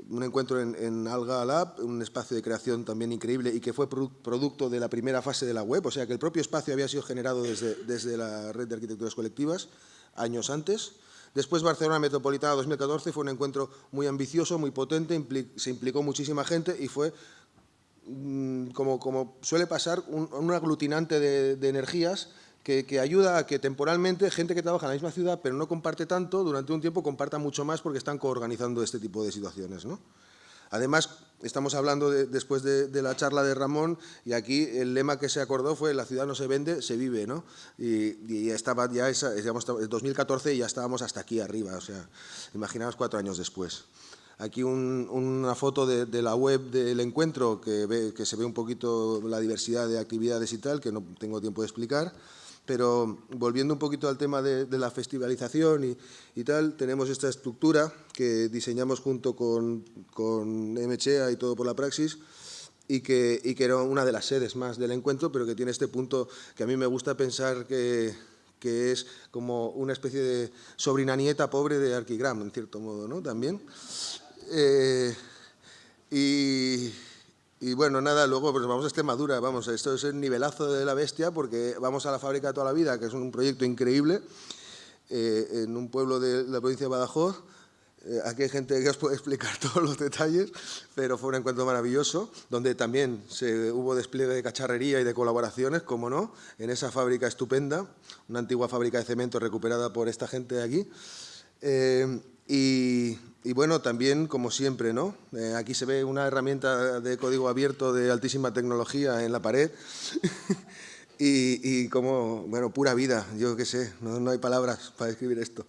un encuentro en, Alga Lab, un espacio de creación también increíble y que fue producto de la primera fase de la web, o sea que el propio espacio había sido generado desde, desde la red de arquitecturas colectivas años antes. Después Barcelona Metropolitana 2014 fue un encuentro muy ambicioso, muy potente, se implicó muchísima gente y fue como, como suele pasar, un, aglutinante de, energías que, ayuda a que temporalmente gente que trabaja en la misma ciudad pero no comparte tanto, durante un tiempo comparta mucho más porque están coorganizando este tipo de situaciones. ¿no? Además, estamos hablando después de, la charla de Ramón y aquí el lema que se acordó fue la ciudad no se vende, se vive, ¿no? Y, estaba ya esa, digamos, 2014 y ya estábamos hasta aquí arriba, o sea, imaginaos cuatro años después. Aquí una foto de, la web del encuentro que, que se ve un poquito la diversidad de actividades y tal, que no tengo tiempo de explicar. Pero volviendo un poquito al tema de, la festivalización y, tal, tenemos esta estructura que diseñamos junto con, con MCHEA y todo por la praxis, y que, y que, era una de las sedes más del encuentro, pero que tiene este punto que a mí me gusta pensar que, que es como una especie de sobrina nieta pobre de Arquigram, en cierto modo, ¿no? También. Eh, y, bueno, nada, luego pues vamos a Extremadura, vamos, esto es el nivelazo de la bestia porque vamos a la fábrica toda la vida, que es un proyecto increíble, eh, en un pueblo de la provincia de Badajoz. Eh, aquí hay gente que os puede explicar todos los detalles, pero fue un encuentro maravilloso, donde también hubo despliegue de cacharrería y de colaboraciones, como no, en esa fábrica estupenda, una antigua fábrica de cemento recuperada por esta gente de aquí. Y, y bueno, también, como siempre, ¿no? Eh, aquí se ve una herramienta de código abierto de altísima tecnología en la pared y, como, bueno, pura vida, yo qué sé, no, hay palabras para describir esto.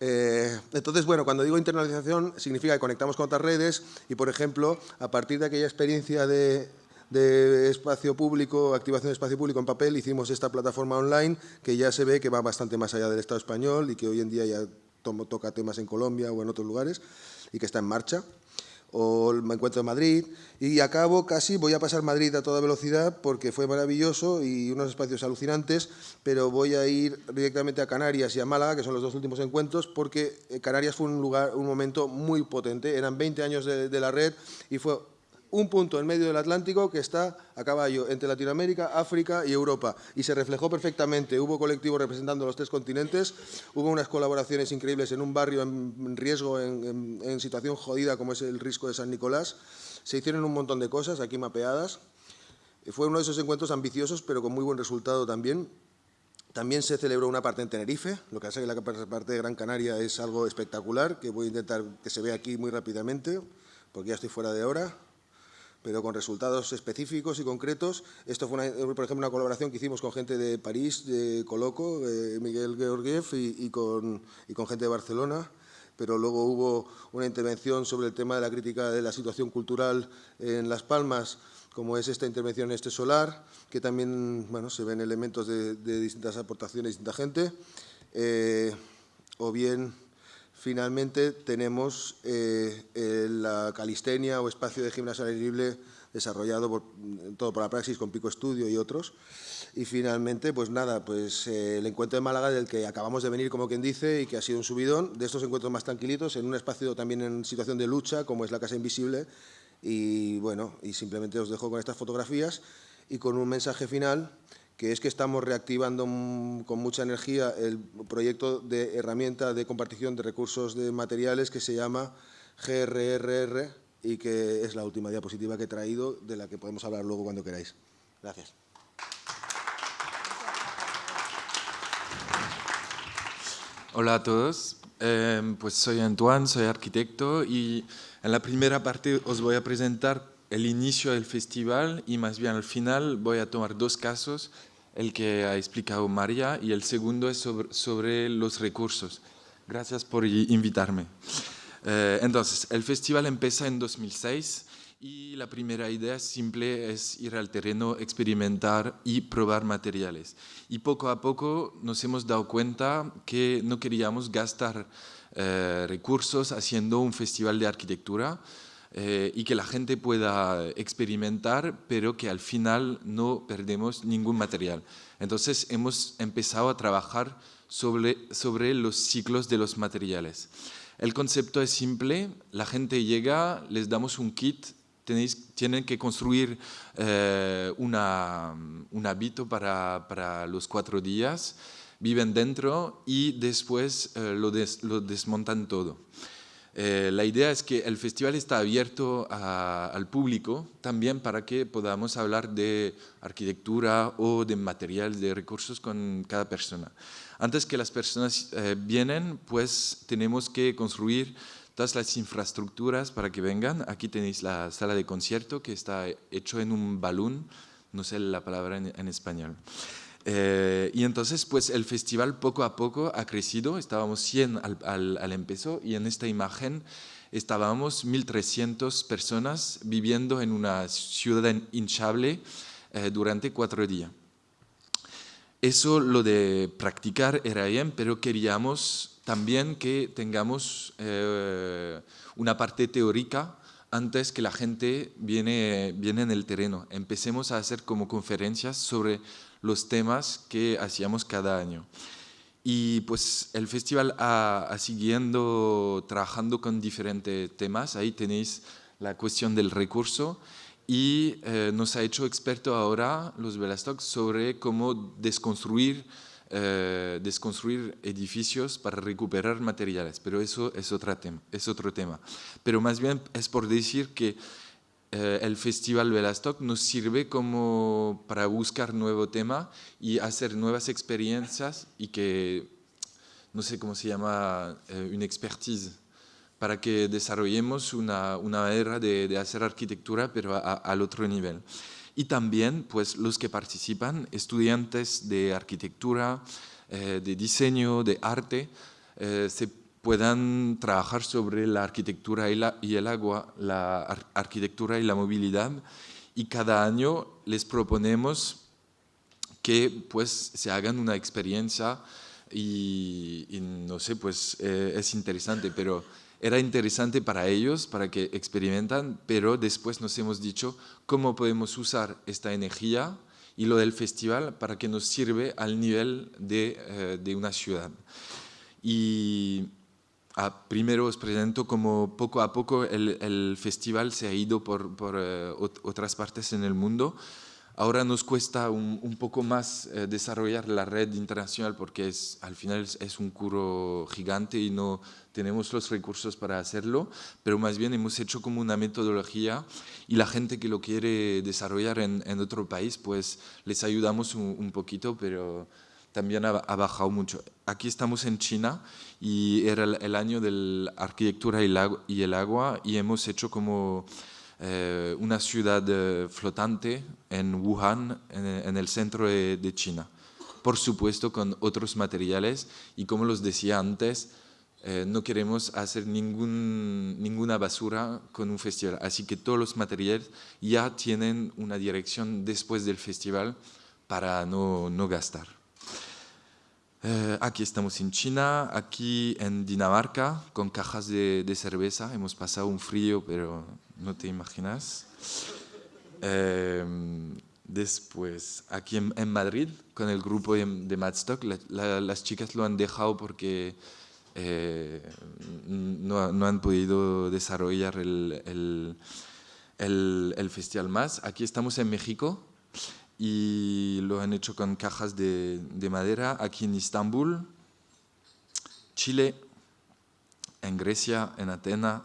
Eh, entonces, bueno, cuando digo internalización significa que conectamos con otras redes y, por ejemplo, a partir de aquella experiencia de, de espacio público, activación de espacio público en papel, hicimos esta plataforma online que ya se ve que va bastante más allá del Estado español y que hoy en día ya toca temas en Colombia o en otros lugares y que está en marcha. O me encuentro en Madrid y acabo casi, voy a pasar Madrid a toda velocidad porque fue maravilloso y unos espacios alucinantes, pero voy a ir directamente a Canarias y a Málaga, que son los dos últimos encuentros, porque eh, Canarias fue un lugar, un momento muy potente. Eran 20 años de la red y fue un punto en medio del Atlántico que está a caballo entre Latinoamérica, África y Europa. Y se reflejó perfectamente. Hubo colectivos representando los tres continentes, hubo unas colaboraciones increíbles en un barrio en riesgo, en, situación jodida como es el Risco de San Nicolás. Se hicieron un montón de cosas aquí mapeadas. Fue uno de esos encuentros ambiciosos, pero con muy buen resultado también. También se celebró una parte en Tenerife, lo que hace que la parte de Gran Canaria es algo espectacular, que voy a intentar que se vea aquí muy rápidamente, porque ya estoy fuera de hora pero con resultados específicos y concretos. Esto fue, por ejemplo, una colaboración que hicimos con gente de París, de Coloco, Miguel Georgiev y, con, y con gente de Barcelona pero luego hubo una intervención sobre el tema de la crítica de la situación cultural en Las Palmas, como es esta intervención este solar, que también bueno, se ven elementos de, distintas aportaciones de distinta gente, eh, o bien Finalmente tenemos eh, la calistenia o espacio de gimnasia libre desarrollado por, todo por la praxis con Pico Estudio y otros. Y finalmente, pues nada, pues eh, el encuentro de Málaga del que acabamos de venir, como quien dice, y que ha sido un subidón, de estos encuentros más tranquilitos, en un espacio también en situación de lucha, como es la Casa Invisible. Y bueno, y simplemente os dejo con estas fotografías y con un mensaje final que es que estamos reactivando con mucha energía el proyecto de herramienta de compartición de recursos de materiales que se llama GRRR y que es la última diapositiva que he traído, de la que podemos hablar luego cuando queráis. Gracias. Hola a todos, em, pues soy Antoine, soy arquitecto y en la primera parte os voy a presentar el inicio del festival y más bien al final voy a tomar dos casos, el que ha explicado María y el segundo es sobre, sobre los recursos. Gracias por invitarme. Eh, entonces, el festival empieza en 2006 y la primera idea simple es ir al terreno, experimentar y probar materiales. Y poco a poco nos hemos dado cuenta que no queríamos gastar eh, recursos haciendo un festival de arquitectura eh, y que la gente pueda experimentar, pero que al final no perdemos ningún material. Entonces hemos empezado a trabajar sobre, sobre los ciclos de los materiales. El concepto es simple, la gente llega, les damos un kit tienen que construir eh, una, un hábito para, para, los cuatro días, viven dentro y después eh, lo, lo, desmontan todo. Eh, la idea es que el festival está abierto al público también para que podamos hablar de arquitectura o de materiales, de recursos con cada persona. Antes que las personas vienen, pues tenemos que construir todas las infraestructuras para que vengan. Aquí tenéis la sala de concierto que está hecho en un balón, no sé la palabra en, español. Eh, y entonces, pues el festival poco a poco ha crecido, estábamos 100 al, al, al empezó y en esta imagen estábamos 1.300 personas viviendo en una ciudad hinchable eh, durante cuatro días. Eso lo de practicar era bien, pero queríamos también que tengamos eh, una parte teórica antes que la gente viene, viene en el terreno. Empecemos a hacer como conferencias sobre los temas que hacíamos cada año. Y pues el festival ha, siguiendo trabajando con diferentes temas. Ahí tenéis la cuestión del recurso y eh, nos ha hecho experto ahora los Velastock sobre cómo desconstruir eh, desconstruir edificios para recuperar materiales, pero eso es, otra tema, es otro tema. Pero más bien es por decir que eh, el Festival Velastock nos sirve como para buscar nuevo tema y hacer nuevas experiencias y que, no sé cómo se llama, eh, una expertise, para que desarrollemos una, una manera de, de, hacer arquitectura, pero al otro nivel. Y también pues, los que participan, estudiantes de arquitectura, eh, de diseño, de arte, eh, se puedan trabajar sobre la arquitectura y, la, y el agua, la arquitectura y la movilidad y cada año les proponemos que pues se hagan una experiencia y, no sé, pues eh, es interesante, pero era interesante para ellos, para que experimentan, pero después nos hemos dicho cómo podemos usar esta energía y lo del festival para que nos sirve al nivel de, eh, de una ciudad. Y primero os presento como poco a poco el, el festival se ha ido por, por eh, otras partes en el mundo. Ahora nos cuesta un, un poco más eh, desarrollar la red internacional porque es, al final es, es un curro gigante y no tenemos los recursos para hacerlo, pero más bien hemos hecho como una metodología y la gente que lo quiere desarrollar en, en otro país, pues les ayudamos un, un poquito, pero también ha, ha, bajado mucho. Aquí estamos en China y era el, año de la arquitectura y, el agua y hemos hecho como eh, una ciudad eh, flotante en Wuhan, en, el centro de, China. Por supuesto con otros materiales y como los decía antes, eh, no queremos hacer ninguna basura con un festival, así que todos los materiales ya tienen una dirección después del festival para no, no gastar. Eh, aquí estamos en China, aquí en Dinamarca, con cajas de, de, cerveza. Hemos pasado un frío, pero no te imaginas. Eh, después, aquí en, en, Madrid, con el grupo de, de Madstock, la, la, las chicas lo han dejado porque eh, no, no, han podido desarrollar el, el, el, el, festival más. Aquí estamos en México y lo han hecho con cajas de, de madera aquí en Estambul, Chile, en Grecia, en Atenas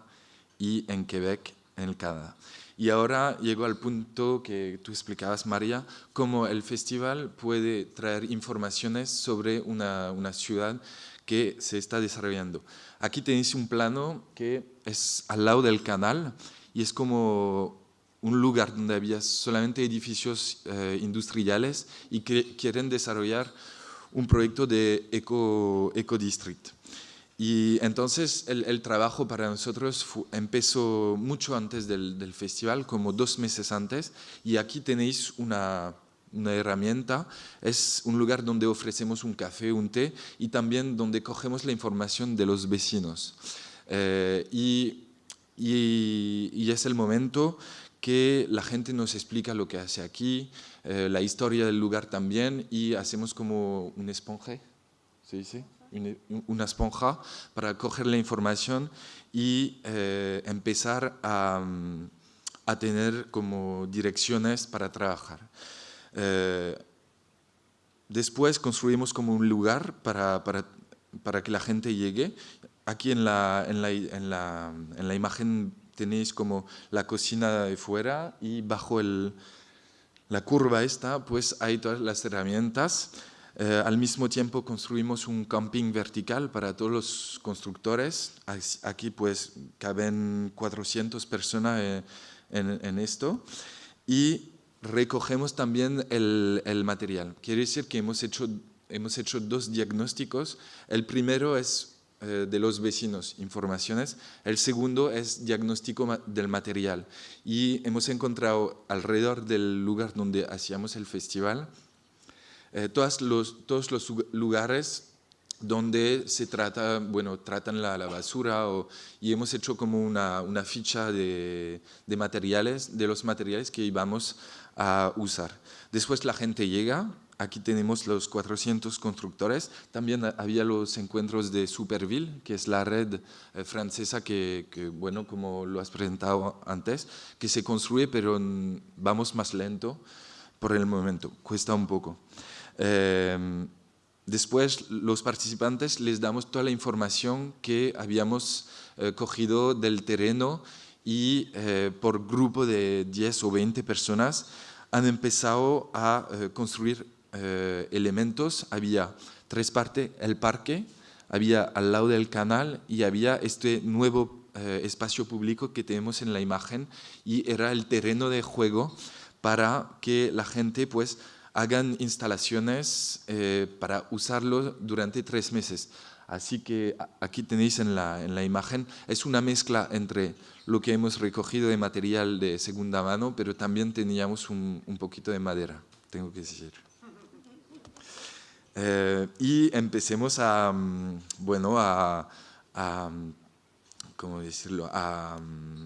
y en Quebec, en el Canadá. Y ahora llego al punto que tú explicabas, María, cómo el festival puede traer informaciones sobre una, una ciudad que se está desarrollando. Aquí tenéis un plano que es al lado del canal y es como un lugar donde había solamente edificios eh, industriales y que quieren desarrollar un proyecto de eco, eco district. Y entonces el, trabajo para nosotros empezó mucho antes del, festival, como dos meses antes, y aquí tenéis una, herramienta, es un lugar donde ofrecemos un café, un té, y también donde cogemos la información de los vecinos. Eh, y, y, es el momento que la gente nos explica lo que hace aquí, eh, la historia del lugar también, y hacemos como un esponje, ¿sí? ¿Sí? una esponja para coger la información y eh, empezar a, a, tener como direcciones para trabajar. Eh, después construimos como un lugar para, para, para, que la gente llegue. Aquí en la, en la, en la, en la imagen tenéis como la cocina de fuera y bajo el, la curva esta pues hay todas las herramientas eh, al mismo tiempo construimos un camping vertical para todos los constructores. Aquí pues caben 400 personas eh, en, esto. Y recogemos también el, material. Quiere decir que hemos hecho, hemos hecho dos diagnósticos. El primero es de los vecinos, informaciones. El segundo es diagnóstico del material. Y hemos encontrado alrededor del lugar donde hacíamos el festival eh, todos, los, todos los lugares donde se trata, bueno, tratan la, basura y hemos hecho como una, una ficha de, de, materiales, de los materiales que íbamos a usar. Después la gente llega, aquí tenemos los 400 constructores, también había los encuentros de Superville, que es la red eh, francesa que, que, bueno, como lo has presentado antes, que se construye, pero vamos más lento por el momento, cuesta un poco. Em, después, los participantes les damos toda la información que habíamos eh, cogido del terreno y eh, por grupo de 10 o 20 personas han empezado a eh, elementos. Había tres partes, el parque, había al lado del canal y había este nuevo espacio público que tenemos en la imagen y era el terreno de juego para que la gente pues hagan instalaciones eh, para usarlo durante tres meses. Así que aquí tenéis en la, en la, imagen, es una mezcla entre lo que hemos recogido de material de segunda mano, pero también teníamos un, un poquito de madera, tengo que decir. Eh, y empecemos a, mm, bueno, a, a ¿cómo decirlo?, a,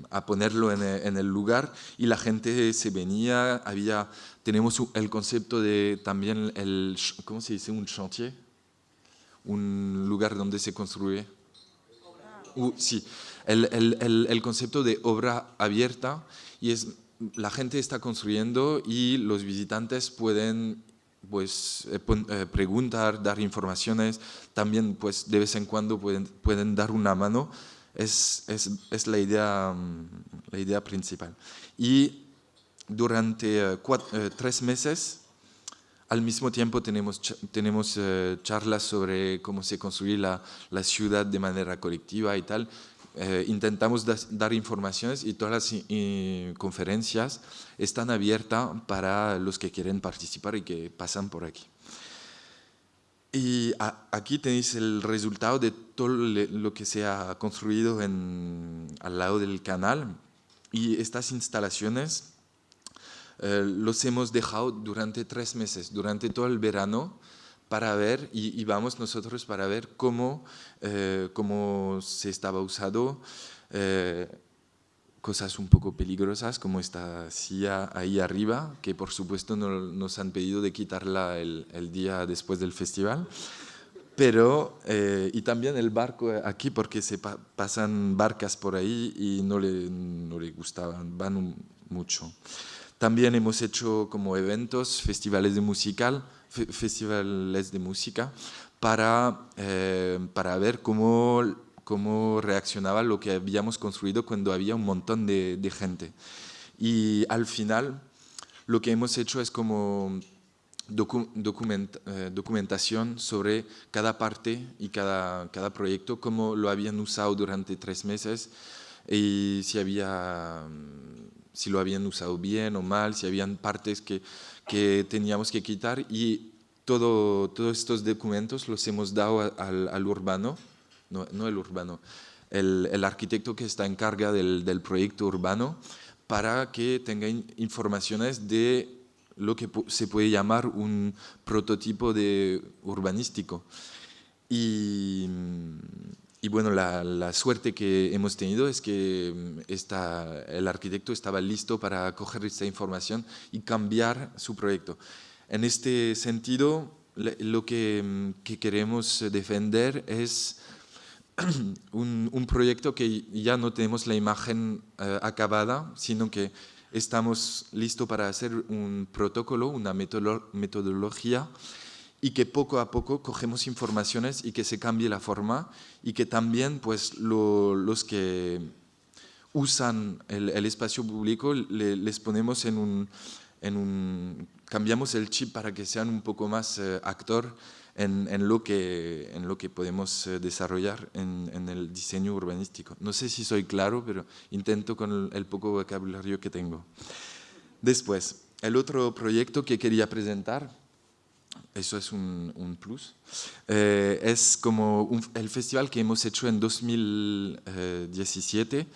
a ponerlo en, en, el lugar y la gente se venía, había, tenemos el concepto de también el, ¿cómo se dice?, un chantier, un lugar donde se construye. Uh, sí, el, el, el, concepto de obra abierta y es, la gente está construyendo y los visitantes pueden pues eh, eh, preguntar, dar informaciones, también pues de vez en cuando pueden, pueden dar una mano es, es, es la, idea, mm, la idea principal. Y durante eh, tres meses, al mismo tiempo tenemos, tenemos charlas sobre cómo se construye la, ciudad de manera colectiva y tal. Intentamos dar informaciones y todas las conferencias están abiertas para los que quieren participar y que pasan por aquí. Y aquí tenéis el resultado de todo lo que se ha construido al lado del canal. Y estas instalaciones eh, los hemos dejado durante tres meses, durante todo el verano, para ver, y, vamos nosotros para ver cómo, eh, cómo se estaba usado. Eh, cosas un poco peligrosas como esta silla ahí arriba, que por supuesto no, nos han pedido de quitarla el, día después del festival. Pero, eh, y también el barco aquí, porque se pasan barcas por ahí y no le, no le gustaban, van mucho. También hemos hecho como eventos, festivales de musical, festivales de música, para, eh, para ver cómo cómo reaccionaba lo que habíamos construido cuando había un montón de, gente. Y al final lo que hemos hecho es como eh, documentación sobre cada parte y cada, cada proyecto, cómo lo habían usado durante tres meses y si, había, si lo habían usado bien o mal, si habían partes que, que teníamos que quitar y todo, todos estos documentos los hemos dado al, al urbano, no, no, el urbano, el, el, arquitecto que está en carga del, del proyecto urbano para que tenga informaciones de lo que se puede llamar un prototipo de urbanístico. Y, y bueno, la, la, suerte que hemos tenido es que mm, esta, el arquitecto estaba listo para coger esta información y cambiar su proyecto. En este sentido, lo que, mm, que queremos defender es un, un, proyecto que ya no tenemos la imagen uh, acabada, sino que estamos listos para hacer un protocolo, una metodología y que poco a poco cogemos informaciones y que se cambie la forma y que también pues lo, los que usan el, el espacio público le, les ponemos en un, en un, cambiamos el chip para que sean un poco más eh, actor en, en, lo que, en lo que podemos eh, desarrollar en, en, el diseño urbanístico. No sé si soy claro, pero intento con el, el, poco vocabulario que tengo. Después, el otro proyecto que quería presentar, eso es un, un plus, eh, es como un, el festival que hemos hecho en 2017,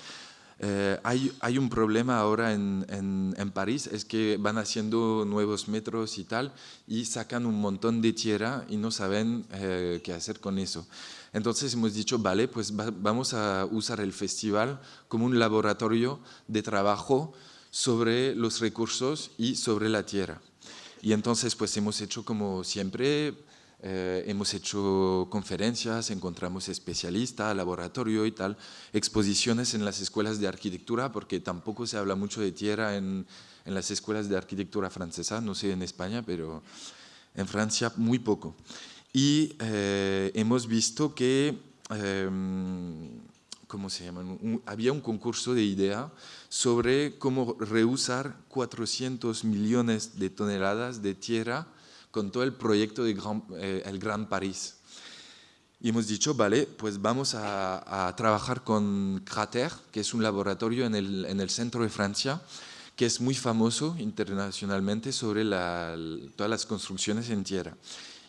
eh, hay, hay, un problema ahora en, en, en, París, es que van haciendo nuevos metros y tal, y sacan un montón de tierra y no saben eh, qué hacer con eso. Entonces hemos dicho, vale, pues va, vamos a usar el festival como un laboratorio de trabajo sobre los recursos y sobre la tierra. Y entonces pues hemos hecho como siempre eh, hemos hecho conferencias, encontramos especialistas, laboratorio y tal, exposiciones en las escuelas de arquitectura, porque tampoco se habla mucho de tierra en, en las escuelas de arquitectura francesa, no sé en España, pero en Francia muy poco. Y eh, hemos visto que, eh, ¿cómo se llama? Un, había un concurso de idea sobre cómo reusar 400 millones de toneladas de tierra con todo el proyecto de Gran, eh, Gran París. Y hemos dicho, vale, pues vamos a, a, trabajar con Crater, que es un laboratorio en el, en el centro de Francia, que es muy famoso internacionalmente sobre la, todas las construcciones en tierra.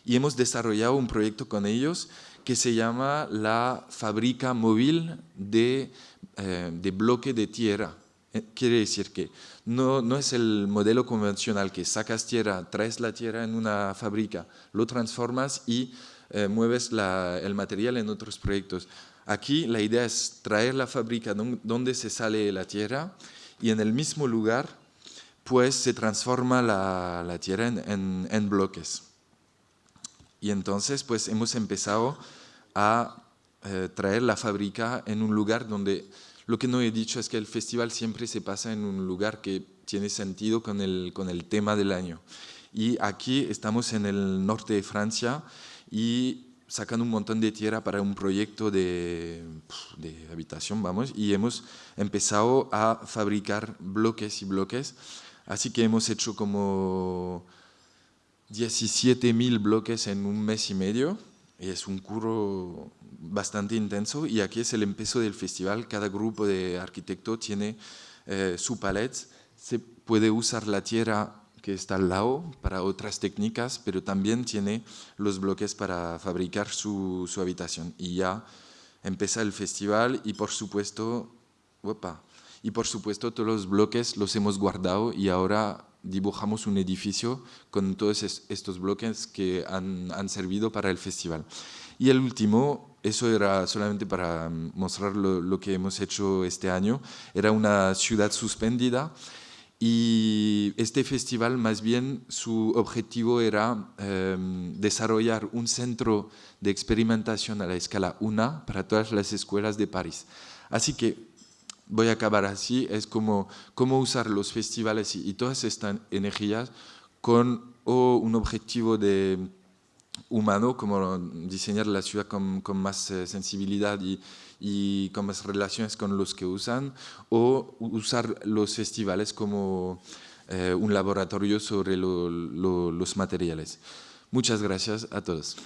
Y hemos desarrollado un proyecto con ellos que se llama la fábrica móvil de, eh, de bloque de tierra. Eh, quiere decir que no, no es el modelo convencional que sacas tierra, traes la tierra en una fábrica, lo transformas y eh, mueves el material en otros proyectos. Aquí la idea es traer la fábrica donde se sale la tierra y en el mismo lugar pues se transforma la, tierra en, en, en, bloques. Y entonces pues hemos empezado a eh, traer la fábrica en un lugar donde lo que no he dicho es que el festival siempre se pasa en un lugar que tiene sentido con el, con el tema del año. Y aquí estamos en el norte de Francia y sacan un montón de tierra para un proyecto de, de, habitación, vamos, y hemos empezado a fabricar bloques y bloques, así que hemos hecho como 17.000 bloques en un mes y medio, es un curro bastante intenso y aquí es el empiezo del festival. Cada grupo de arquitectos tiene eh, su palette. Se puede usar la tierra que está al lado para otras técnicas, pero también tiene los bloques para fabricar su, su habitación. Y ya empieza el festival y por supuesto, opa, y por supuesto todos los bloques los hemos guardado y ahora dibujamos un edificio con todos estos bloques que han, han servido para el festival. Y el último, eso era solamente para mostrar lo, que hemos hecho este año, era una ciudad suspendida y este festival más bien su objetivo era eh, desarrollar un centro de experimentación a la escala 1 para todas las escuelas de París. Así que voy a acabar así, es como cómo usar los festivales y, todas estas energías con o un objetivo de humano, como diseñar la ciudad con, con más eh, sensibilidad y, y, con más relaciones con los que usan, o usar los festivales como eh, un laboratorio sobre lo, lo, los materiales. Muchas gracias a todos.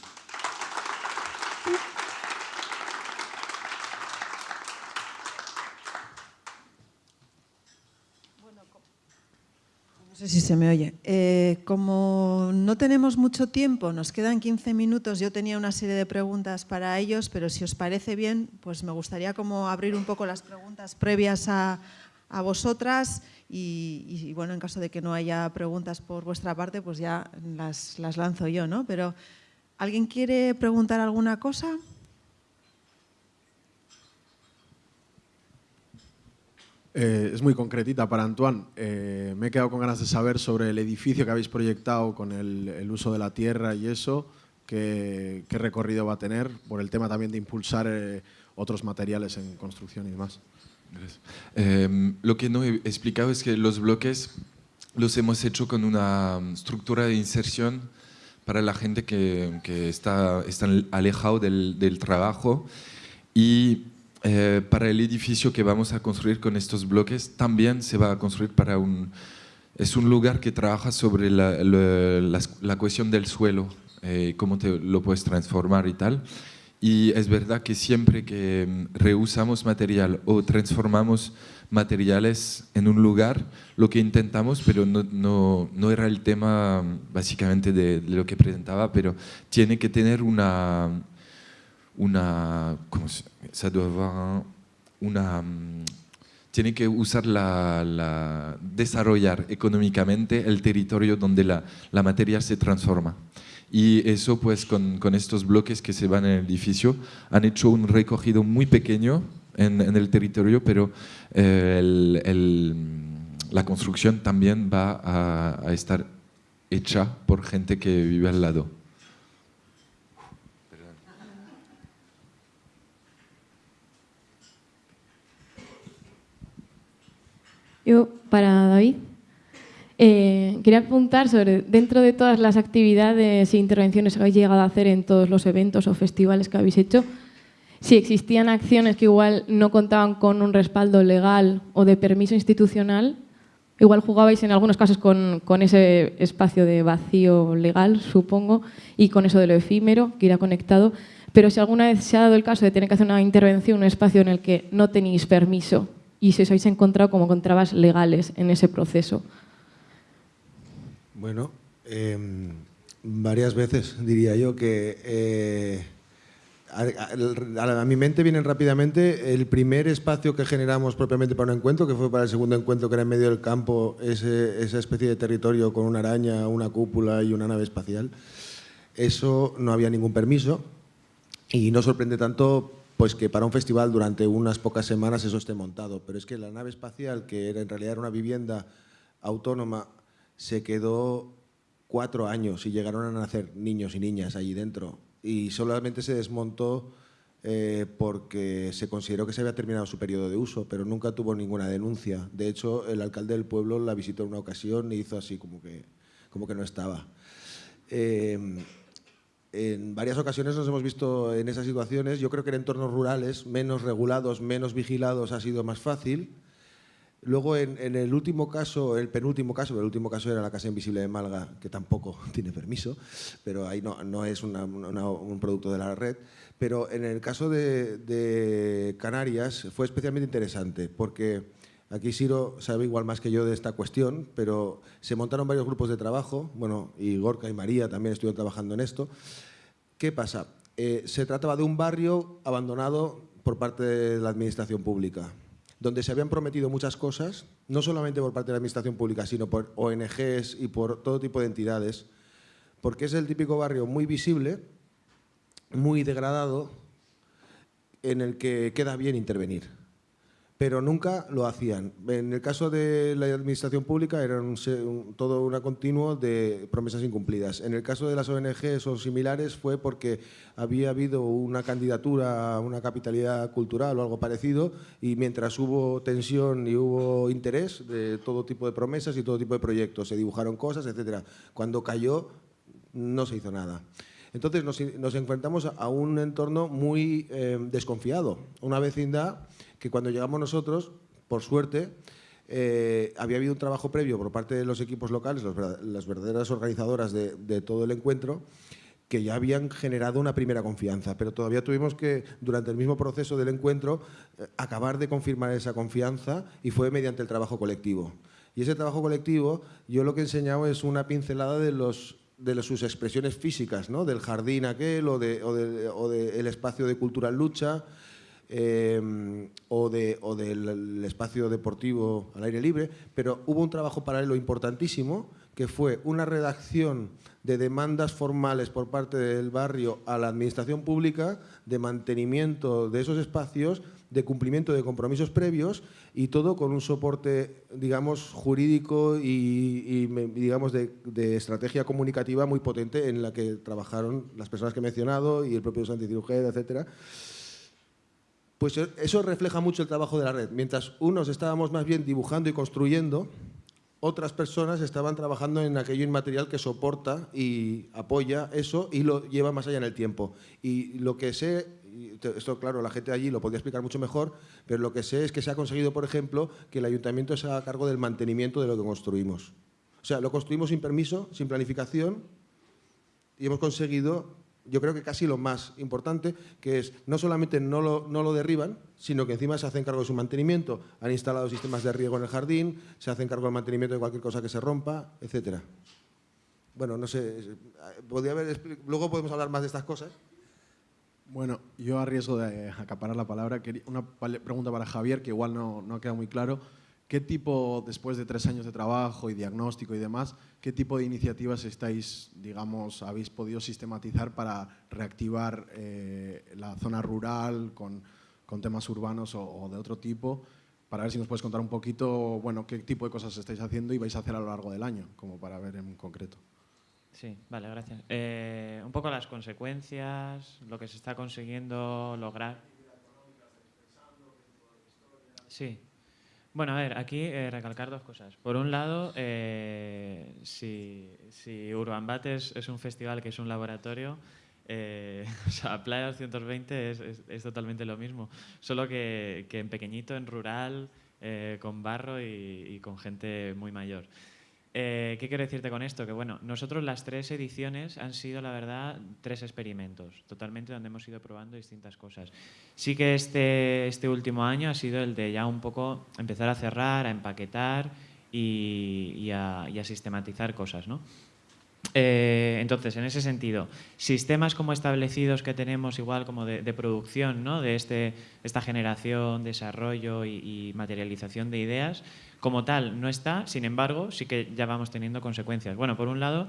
Sé si se me oye. Eh, como no tenemos mucho tiempo, nos quedan 15 minutos, yo tenía una serie de preguntas para ellos, pero si os parece bien, pues me gustaría como abrir un poco las preguntas previas a, a vosotras y, y, bueno, en caso de que no haya preguntas por vuestra parte, pues ya las, las lanzo yo, ¿no? Pero, ¿alguien quiere preguntar alguna cosa? Eh, es muy concretita para Antoine. Eh, me he quedado con ganas de saber sobre el edificio que habéis proyectado con el, el uso de la tierra y eso, qué, qué, recorrido va a tener, por el tema también de impulsar eh, otros materiales en construcción y demás. Eh, lo que no he explicado es que los bloques los hemos hecho con una estructura de inserción para la gente que, que está, está alejado del, del trabajo y eh, para el edificio que vamos a construir con estos bloques también se va a construir para un... Es un lugar que trabaja sobre la, la, la, la cuestión del suelo, eh, cómo te lo puedes transformar y tal. Y es verdad que siempre que reusamos material o transformamos materiales en un lugar, lo que intentamos, pero no, no, no era el tema básicamente de, de, lo que presentaba, pero tiene que tener una, una, ¿cómo se, ça doit avoir una, tiene que usar la, la, desarrollar económicamente el territorio donde la, la materia se transforma. Y eso pues con, con, estos bloques que se van en el edificio han hecho un recogido muy pequeño en, en el territorio, pero eh, el, el, la construcción también va a, a estar hecha por gente que vive al lado. Yo, para David, eh, quería preguntar sobre, dentro de todas las actividades e intervenciones que habéis llegado a hacer en todos los eventos o festivales que habéis hecho, si existían acciones que igual no contaban con un respaldo legal o de permiso institucional, igual jugabais en algunos casos con, con ese espacio de vacío legal, supongo, y con eso de lo efímero, que irá conectado, pero si alguna vez se ha dado el caso de tener que hacer una intervención, un espacio en el que no tenéis permiso y si os habéis encontrado como con trabas legales en ese proceso. Bueno, eh, varias veces diría yo que eh, a, a, a, mi mente vienen rápidamente el primer espacio que generamos propiamente para un encuentro, que fue para el segundo encuentro, que era en medio del campo, ese, esa especie de territorio con una araña, una cúpula y una nave espacial. Eso no había ningún permiso y no sorprende tanto pues que para un festival durante unas pocas semanas eso esté montado. Pero es que la nave espacial, que era, en realidad era una vivienda autónoma, se quedó cuatro años y llegaron a nacer niños y niñas allí dentro. Y solamente se desmontó eh, porque se consideró que se había terminado su periodo de uso, pero nunca tuvo ninguna denuncia. De hecho, el alcalde del pueblo la visitó en una ocasión y hizo así como que, como que no estaba. Eh, en varias ocasiones nos hemos visto en esas situaciones. Yo creo que en entornos rurales, menos regulados, menos vigilados, ha sido más fácil. Luego, en, en, el último caso, el penúltimo caso, el último caso era la Casa Invisible de Malga, que tampoco tiene permiso, pero ahí no, no es una, una, un producto de la red. Pero en el caso de, Canarias fue especialmente interesante, porque Aquí Siro sabe igual más que yo de esta cuestión, pero se montaron varios grupos de trabajo, bueno, y Gorka y María también estuvieron trabajando en esto. ¿Qué pasa? Eh, se trataba de un barrio abandonado por parte de la administración pública, donde se habían prometido muchas cosas, no solamente por parte de la administración pública, sino por ONGs y por todo tipo de entidades, porque es el típico barrio muy visible, muy degradado, en el que queda bien intervenir pero nunca lo hacían. En el caso de la administración pública era un, un, continuo de promesas incumplidas. En el caso de las ONGs o similares fue porque había habido una candidatura a una capitalidad cultural o algo parecido y mientras hubo tensión y hubo interés de todo tipo de promesas y todo tipo de proyectos, se dibujaron cosas, etc. Cuando cayó no se hizo nada. Entonces nos, enfrentamos a un entorno muy eh, desconfiado, una vecindad que cuando llegamos nosotros, por suerte, eh, había habido un trabajo previo por parte de los equipos locales, las verdaderas organizadoras de, todo el encuentro, que ya habían generado una primera confianza, pero todavía tuvimos que, durante el mismo proceso del encuentro, eh, acabar de confirmar esa confianza y fue mediante el trabajo colectivo. Y ese trabajo colectivo, yo lo que he enseñado es una pincelada de, los, de sus expresiones físicas, ¿no? del jardín aquel o del de, espacio de cultural lucha, Em, o, de, o, del espacio deportivo al aire libre, pero hubo un trabajo paralelo importantísimo que fue una redacción de demandas formales por parte del barrio a la administración pública de mantenimiento de esos espacios, de cumplimiento de compromisos previos y todo con un soporte, digamos, jurídico y, digamos, de, de, estrategia comunicativa muy potente en la que trabajaron las personas que he mencionado y el propio Santi Cirujeda, etcétera. Pues e, eso refleja mucho el trabajo de la red. Mientras unos estábamos más bien dibujando y construyendo, otras personas estaban trabajando en aquello inmaterial que soporta y apoya eso y lo lleva más allá en el tiempo. Y lo que sé, esto claro, la gente allí lo podría explicar mucho mejor, pero lo que sé es que se ha conseguido, por ejemplo, que el ayuntamiento se haga cargo del mantenimiento de lo que construimos. O sea, lo construimos sin permiso, sin planificación, y hemos conseguido yo creo que casi lo más importante, que es no solamente no lo, derriban, sino que encima se hacen cargo de su mantenimiento. Han instalado sistemas de riego en el jardín, se hacen cargo del mantenimiento de cualquier cosa que se rompa, etcétera. Bueno, no sé, podría haber, luego podemos hablar más de estas cosas. Bueno, yo a de acaparar la palabra, una pregunta para Javier, que igual no, no ha quedado muy claro. ¿Qué tipo, después de tres años de trabajo y diagnóstico y demás, qué tipo de iniciativas estáis, digamos, habéis podido sistematizar para reactivar eh, la zona rural con, con temas urbanos o, de otro tipo? Para ver si nos puedes contar un poquito, bueno, qué tipo de cosas estáis haciendo y vais a hacer a lo largo del año, como para ver en concreto. Sí, vale, gracias. Eh, un poco las consecuencias, lo que se está consiguiendo lograr. Sí, bueno, a ver, aquí eh, recalcar dos cosas. Por un lado, eh, si, si, Urban Bat es, un festival que es un laboratorio, eh, o sea, Playa 220 es, es, totalmente lo mismo, solo que, que en pequeñito, en rural, con barro y, con gente muy mayor. ¿Qué quiero decirte con esto? Que bueno, nosotros las tres ediciones han sido, la verdad, tres experimentos, totalmente donde hemos ido probando distintas cosas. Sí que este, este último año ha sido el de ya un poco empezar a cerrar, a empaquetar y, a, sistematizar cosas, ¿no? Eh, entonces, en ese sentido, sistemas como establecidos que tenemos igual como de, producción, ¿no? de este, esta generación, desarrollo y, materialización de ideas, como tal no está, sin embargo, sí que ya vamos teniendo consecuencias. Bueno, por un lado,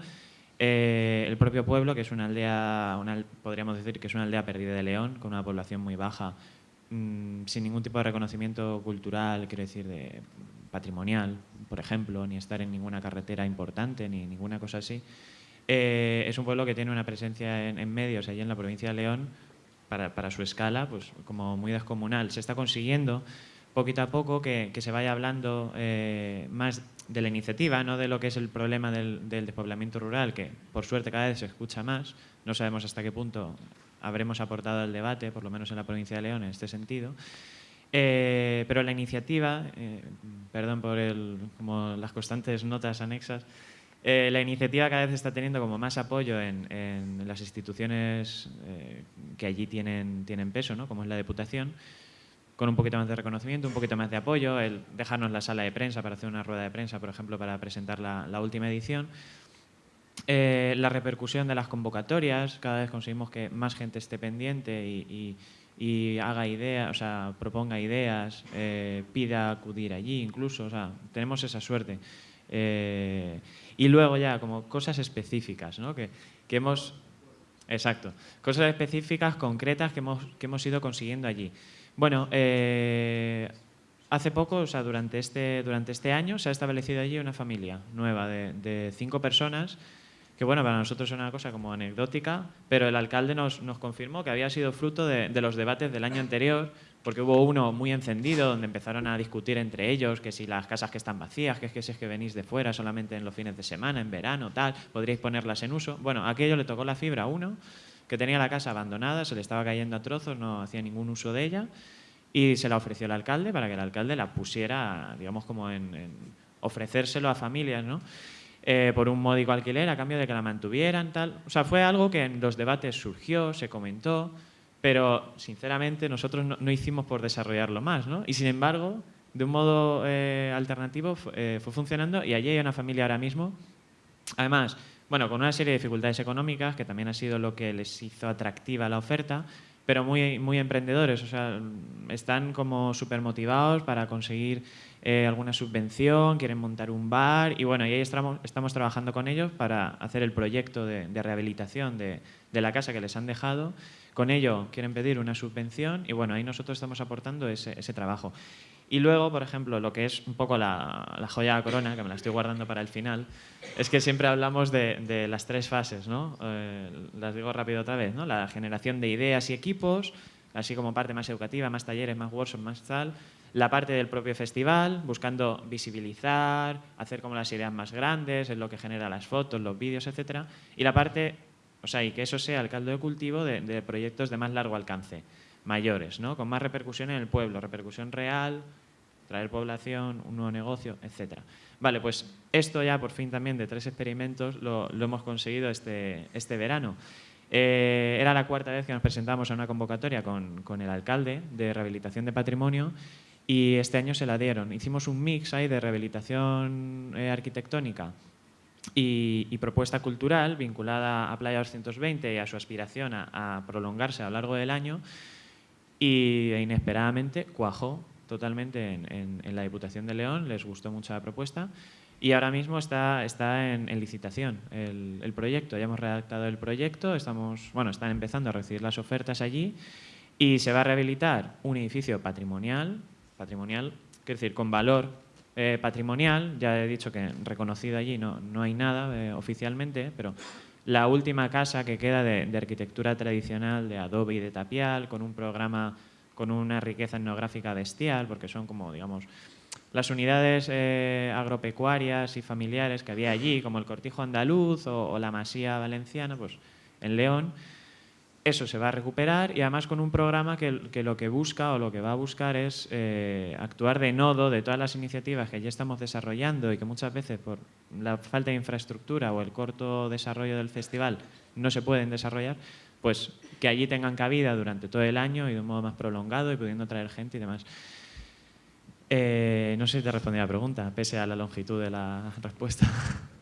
eh, el propio pueblo, que es una aldea, podríamos decir que es una aldea perdida de León, con una población muy baja, mm, sin ningún tipo de reconocimiento cultural, quiero decir, de patrimonial, por ejemplo, ni estar en ninguna carretera importante, ni ninguna cosa así. Eh, es un pueblo que tiene una presencia en, medios allí en la provincia de León, para, su escala, pues como muy descomunal. Se está consiguiendo poquito a poco que, se vaya hablando eh, más de la iniciativa, no de lo que es el problema del, despoblamiento rural, que por suerte cada vez se escucha más. No sabemos hasta qué punto habremos aportado al debate, por lo menos en la provincia de León, en este sentido. Eh, pero la iniciativa, eh, perdón por el, como las constantes notas anexas, eh, la iniciativa cada vez está teniendo como más apoyo en, las instituciones que allí tienen, tienen peso, ¿no? como es la Diputación, con un poquito más de reconocimiento, un poquito más de apoyo, el dejarnos la sala de prensa para hacer una rueda de prensa, por ejemplo, para presentar la, última edición. Eh, la repercusión de las convocatorias, cada vez conseguimos que más gente esté pendiente y, haga ideas, o sea, proponga ideas, eh, pida acudir allí incluso, o sea, tenemos esa suerte. Eh, y luego ya, como cosas específicas, ¿no? que, que hemos... Exacto, cosas específicas, concretas que hemos, que hemos ido consiguiendo allí. Bueno, eh, hace poco, o sea, durante este, durante este año, se ha establecido allí una familia nueva de, cinco personas que bueno, para nosotros es una cosa como anecdótica, pero el alcalde nos, nos confirmó que había sido fruto de, de los debates del año anterior, porque hubo uno muy encendido donde empezaron a discutir entre ellos que si las casas que están vacías, que es que si es que venís de fuera solamente en los fines de semana, en verano, tal, podríais ponerlas en uso. Bueno, aquello le tocó la fibra a uno, que tenía la casa abandonada, se le estaba cayendo a trozos, no hacía ningún uso de ella, y se la ofreció al alcalde para que el alcalde la pusiera, digamos, como en, en ofrecérselo a familias, ¿no? Eh, por un módico alquiler a cambio de que la mantuvieran, tal. O sea, fue algo que en los debates surgió, se comentó, pero sinceramente nosotros no, no hicimos por desarrollarlo más, ¿no? Y sin embargo, de un modo eh, alternativo eh, fue funcionando y allí hay una familia ahora mismo, además, bueno, con una serie de dificultades económicas, que también ha sido lo que les hizo atractiva la oferta, pero muy, muy emprendedores, o sea, están como súper motivados para conseguir eh, alguna subvención, quieren montar un bar y bueno, y ahí estamos, trabajando con ellos para hacer el proyecto de, rehabilitación de, la casa que les han dejado. Con ello quieren pedir una subvención y bueno, ahí nosotros estamos aportando ese trabajo. Y luego, por ejemplo, lo que es un poco la, joya de corona, que me la estoy guardando para el final, es que siempre hablamos de, las tres fases, ¿no? Eh, las digo rápido otra vez, ¿no? La generación de ideas y equipos, así como parte más educativa, más talleres, más workshops, más tal. La parte del propio festival, buscando visibilizar, hacer como las ideas más grandes, es lo que genera las fotos, los vídeos, etc. Y la parte, o sea, y que eso sea el caldo de cultivo de proyectos de más largo alcance mayores, ¿no? con más repercusión en el pueblo, repercusión real, traer población, un nuevo negocio, etc. Vale, pues esto ya por fin también de tres experimentos lo, hemos conseguido este, este verano. Eh, era la cuarta vez que nos presentamos a una convocatoria con, con, el alcalde de rehabilitación de patrimonio y este año se la dieron. Hicimos un mix ahí de rehabilitación eh, arquitectónica y, propuesta cultural vinculada a Playa 220 y a su aspiración a prolongarse a lo largo del año y inesperadamente cuajó totalmente en, en, en, la Diputación de León, les gustó mucho la propuesta y ahora mismo está, está en, en licitación el, el, proyecto. Ya hemos redactado el proyecto, estamos, bueno, están empezando a recibir las ofertas allí y se va a rehabilitar un edificio patrimonial, patrimonial, quiero decir, con valor eh, patrimonial, ya he dicho que reconocido allí no, no hay nada eh, oficialmente, pero la última casa que queda de, arquitectura tradicional de adobe y de tapial, con un programa con una riqueza etnográfica bestial, porque son como, digamos, las unidades eh, agropecuarias y familiares que había allí, como el cortijo andaluz o, o, la masía valenciana, pues en León, eso se va a recuperar y además con un programa que, que lo que busca o lo que va a buscar es eh, actuar de nodo de todas las iniciativas que ya estamos desarrollando y que muchas veces por la falta de infraestructura o el corto desarrollo del festival no se pueden desarrollar, pues que allí tengan cabida durante todo el año y de un modo más prolongado y pudiendo traer gente y demás. Eh, no sé si te respondí a la pregunta, pese a la longitud de la respuesta.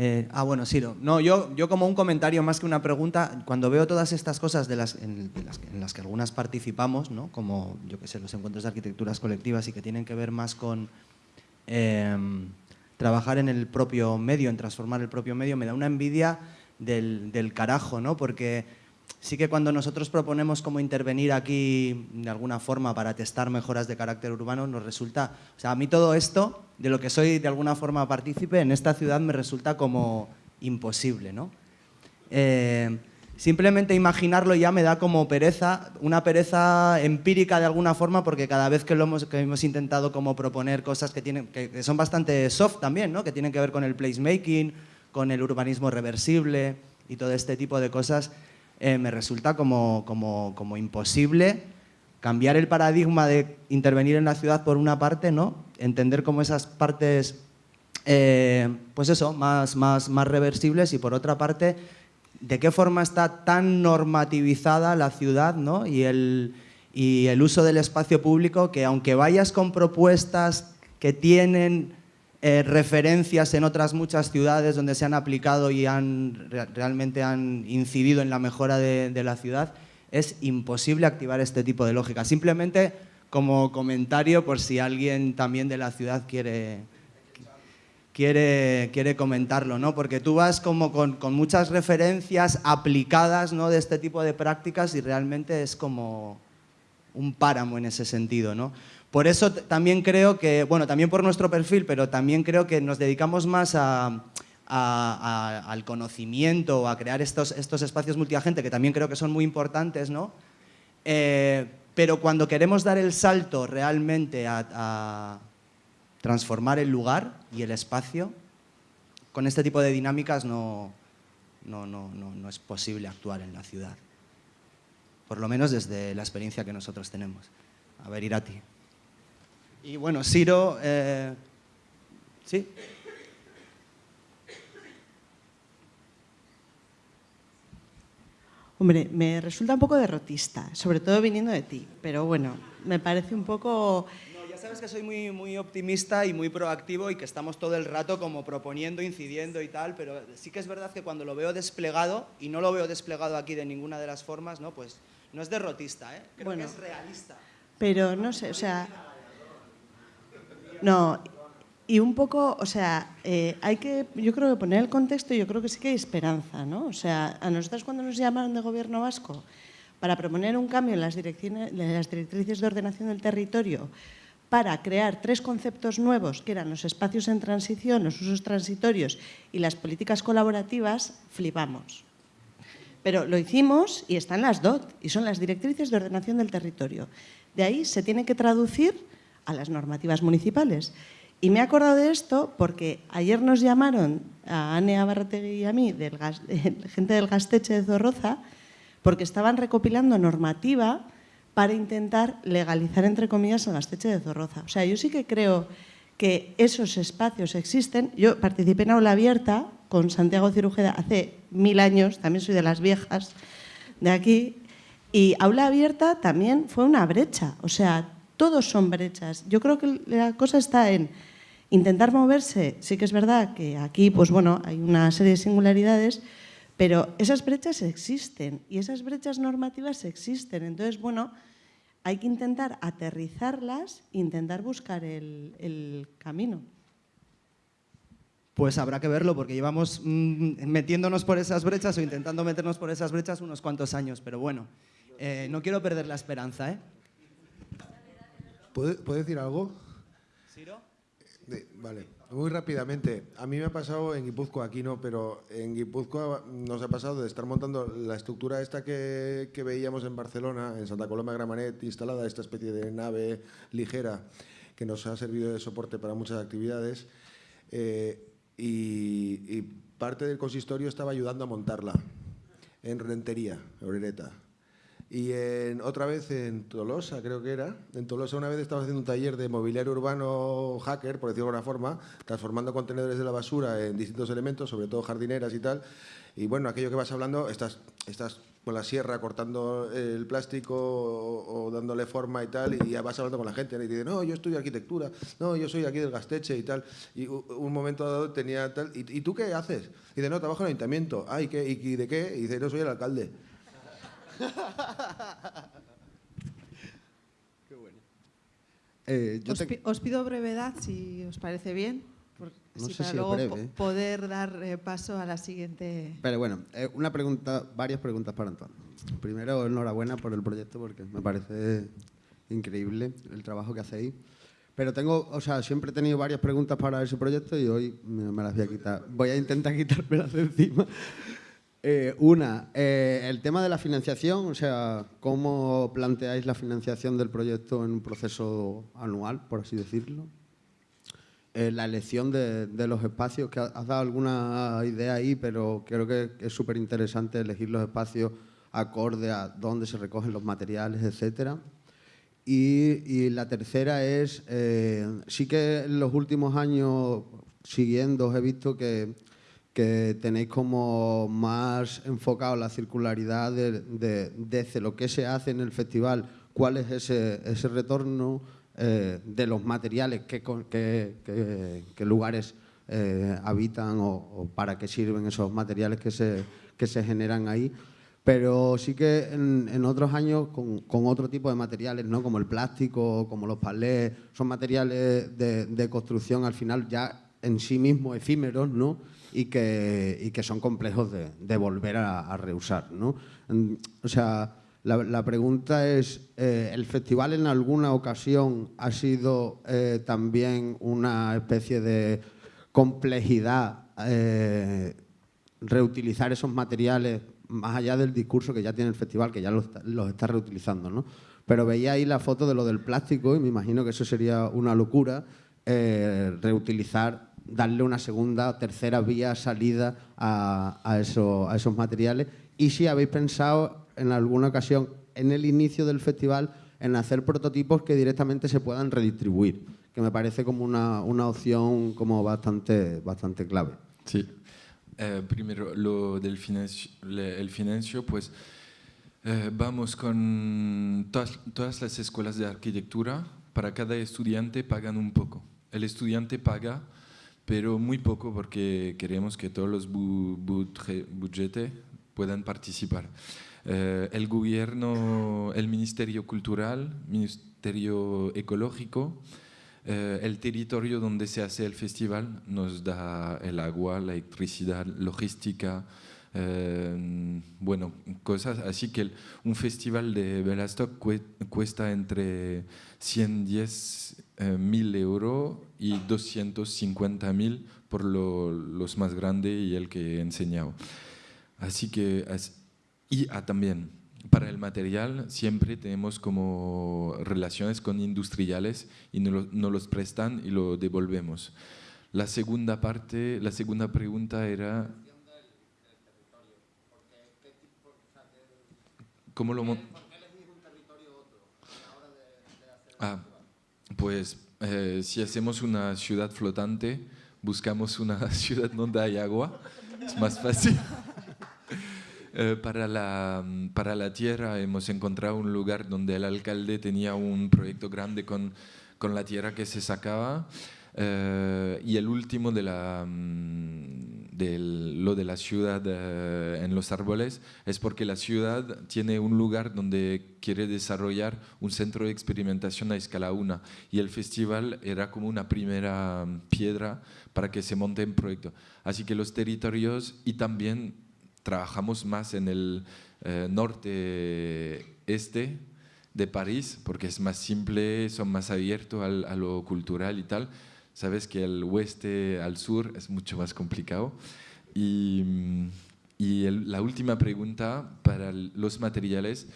Eh, ah, bueno, Siro. No, yo, yo como un comentario más que una pregunta, cuando veo todas estas cosas de las, en, las, que algunas participamos, ¿no? como yo que sé, los encuentros de arquitecturas colectivas y que tienen que ver más con eh, trabajar en el propio medio, en transformar el propio medio, me da una envidia del, del carajo, ¿no? porque sí que cuando nosotros proponemos cómo intervenir aquí de alguna forma para testar mejoras de carácter urbano, nos resulta, o sea, a mí todo esto, de lo que soy de alguna forma partícipe, en esta ciudad me resulta como imposible, ¿no? Eh, simplemente imaginarlo ya me da como pereza, una pereza empírica de alguna forma, porque cada vez que, lo hemos, que hemos intentado como proponer cosas que, tienen, que, son bastante soft también, ¿no? que tienen que ver con el placemaking, con el urbanismo reversible y todo este tipo de cosas, eh, me resulta como, como, como, imposible cambiar el paradigma de intervenir en la ciudad por una parte, ¿no? entender cómo esas partes, eh, pues eso, más, más, más reversibles y por otra parte, de qué forma está tan normativizada la ciudad ¿no? y, el, y el uso del espacio público que aunque vayas con propuestas que tienen eh, referencias en otras muchas ciudades donde se han aplicado y han, realmente han incidido en la mejora de, la ciudad, es imposible activar este tipo de lógica. Simplemente como comentario por si alguien también de la ciudad quiere, quiere, quiere comentarlo, ¿no? Porque tú vas como con, con, muchas referencias aplicadas ¿no? de este tipo de prácticas y realmente es como un páramo en ese sentido, ¿no? Por eso también creo que, bueno, también por nuestro perfil, pero también creo que nos dedicamos más al conocimiento, a crear estos, estos espacios multiagente, que también creo que son muy importantes, ¿no? Eh, pero cuando queremos dar el salto realmente a, transformar el lugar y el espacio, con este tipo de dinámicas no, no, no, no, es posible actuar en la ciudad. Por lo menos desde la experiencia que nosotros tenemos. A ver, Irati. Y bueno, Siro, eh, ¿sí? Hombre, me resulta un poco derrotista, sobre todo viniendo de ti, pero bueno, me parece un poco... No, ya sabes que soy muy, muy optimista y muy proactivo y que estamos todo el rato como proponiendo, incidiendo y tal, pero sí que es verdad que cuando lo veo desplegado, y no lo veo desplegado aquí de ninguna de las formas, ¿no? pues no es derrotista, ¿eh? creo que es realista. Pero no sé, o sea... No, y un poco, o sea, eh, hay que, yo creo que poner el contexto, yo creo que sí que hay esperanza, ¿no? O sea, a nosotros cuando nos llamaron de gobierno vasco para proponer un cambio en las, en las directrices de ordenación del territorio, para crear tres conceptos nuevos, que eran los espacios en transición, los usos transitorios y las políticas colaborativas, flipamos. Pero lo hicimos y están las DOT, y son las directrices de ordenación del territorio. De ahí se tiene que traducir a las normativas municipales. Y me he acordado de esto porque ayer nos llamaron a Ane Abarrategui y a mí, del gente del Gasteche de Zorroza, porque estaban recopilando normativa para intentar legalizar, entre comillas, el Gasteche de Zorroza. O sea, yo sí que creo que esos espacios existen. Yo participé en Aula Abierta con Santiago Cirujeda hace mil años, también soy de las viejas de aquí, y Aula Abierta también fue una brecha, o sea, todos son brechas. Yo creo que la cosa está en Intentar moverse, sí que es verdad que aquí pues bueno, hay una serie de singularidades, pero esas brechas existen y esas brechas normativas existen. Entonces, bueno, hay que intentar aterrizarlas intentar buscar el, camino. Pues habrá que verlo porque llevamos mm, metiéndonos por esas brechas o intentando meternos por esas brechas unos cuantos años, pero bueno, eh, no quiero perder la esperanza. ¿eh? ¿Puedo decir algo? vale, muy rápidamente. A mí me ha pasado en Guipúzcoa, aquí no, pero en Guipúzcoa nos ha pasado de estar montando la estructura esta que, veíamos en Barcelona, en Santa Coloma de Gramanet, instalada esta especie de nave ligera que nos ha servido de soporte para muchas actividades. Eh, y, parte del consistorio estaba ayudando a montarla en Rentería, Orereta. Y en, otra vez en Tolosa, creo que era. En Tolosa una vez estaba haciendo un taller de mobiliario urbano hacker, por decirlo de alguna forma, transformando contenedores de la basura en distintos elementos, sobre todo jardineras y tal. Y bueno, aquello que vas hablando, estás, estás con la sierra cortando el plástico o, dándole forma y tal, y ya vas hablando con la gente. Y dice, no, yo estudio arquitectura, no, yo soy aquí del Gasteche y tal. Y un momento dado tenía tal, ¿y, tú qué haces? Y dice, no, trabajo en el ayuntamiento. Ah, ¿y, y de qué? Y dice, no, soy el alcalde. Qué bueno. Eh, os, pido brevedad, si os parece bien, no sé para luego poder dar eh, paso a la siguiente. Pero bueno, eh, una pregunta, varias preguntas para Antoine. Primero, enhorabuena por el proyecto porque me parece increíble el trabajo que hacéis. Pero tengo, o sea, siempre he tenido varias preguntas para ese proyecto y hoy me, me las voy a quitar. Voy a intentar quitármelas de encima. Eh, una, eh, el tema de la financiación, o sea, ¿cómo planteáis la financiación del proyecto en un proceso anual, por así decirlo? Eh, la elección de, los espacios, que has dado alguna idea ahí, pero creo que es súper interesante elegir los espacios acorde a dónde se recogen los materiales, etcétera. Y, y, la tercera es, sí que en los últimos años, siguiendo, he visto que que tenéis como más enfocado la circularidad de, desde lo que se hace en el festival, cuál es ese, ese retorno eh, de los materiales, qué, lugares eh, habitan o, para qué sirven esos materiales que se, que se generan ahí. Pero sí que en, otros años con, con, otro tipo de materiales, ¿no? como el plástico, como los palés, son materiales de, de construcción al final ya en sí mismos efímeros, ¿no? Y que, y que son complejos de, volver a, reusar. ¿no? O sea, La, pregunta es, eh, ¿el festival en alguna ocasión ha sido eh, también una especie de complejidad eh, reutilizar esos materiales más allá del discurso que ya tiene el festival, que ya los, está- reutilizando, ¿no? Pero veía ahí la foto de lo del plástico y me imagino que eso sería una locura, reutilizar, darle una segunda, tercera vía, salida a, a eso- a esos materiales. Y si habéis pensado en alguna ocasión, en el inicio del festival, en hacer prototipos que directamente se puedan redistribuir, que me parece como una, una opción como bastante, bastante clave. Sí. Eh, primero, lo del financio, el financio, pues eh, vamos con todas, todas las escuelas de arquitectura, para cada estudiante pagan un poco. El estudiante paga, pero muy poco porque queremos que todos los bu- budge- budgete puedan participar. Eh, el gobierno, el Ministerio Cultural, Ministerio Ecológico, eh, el territorio donde se hace el festival nos da el agua, la electricidad, logística, eh, bueno, cosas. Así que un festival de Belastocq cue- cuesta entre 110 eh, mil euros y 250 mil por lo- los más grandes y el que he enseñado. Así que, y ah, también, para el material siempre tenemos como relaciones con industriales y nos, nos los prestan y lo devolvemos. La segunda parte, la segunda pregunta era... ¿Cómo lo mon- Ah, pues eh, si hacemos una ciudad flotante, buscamos una ciudad donde hay agua, es más fácil. Eh, para, la, para la tierra hemos encontrado un lugar donde el alcalde tenía un proyecto grande con, con la tierra que se sacaba. Eh, y el último de la, mm, del- lo de la ciudad eh, en los árboles es porque la ciudad tiene un lugar donde quiere desarrollar un centro de experimentación a escala 1 y el festival era como una primera mm, piedra para que se monte un proyecto. Así que los territorios y también trabajamos más en el eh, norte-este de París, porque es más simple, son más abiertos a lo cultural y tal. Sabes que el oeste al sur es mucho más complicado. Y, mm, la última pregunta para los materiales,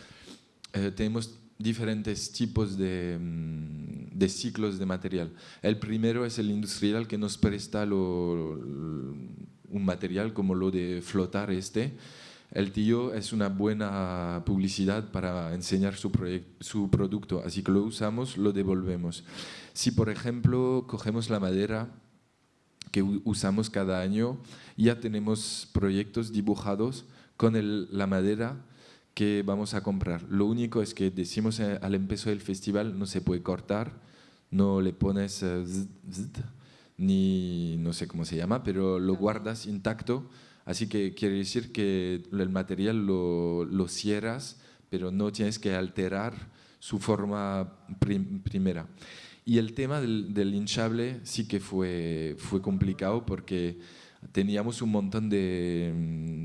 eh, tenemos diferentes tipos de, mm, de ciclos de material. El primero es el industrial que nos presta un material como lo de flotar este. El tío es una buena publicidad para enseñar su, su producto, así que lo usamos, lo devolvemos. Si por ejemplo cogemos la madera que usamos cada año, ya tenemos proyectos dibujados con el- la madera que vamos a comprar. Lo único es que decimos eh, al empezar del festival no se puede cortar, no le pones eh, zzz, zzz, ni no sé cómo se llama, pero lo guardas intacto. Así que quiere decir que el material lo, lo cierras, pero no tienes que alterar su forma prim- primera. Y el tema del, del hinchable sí que fue, fue complicado porque teníamos un montón de,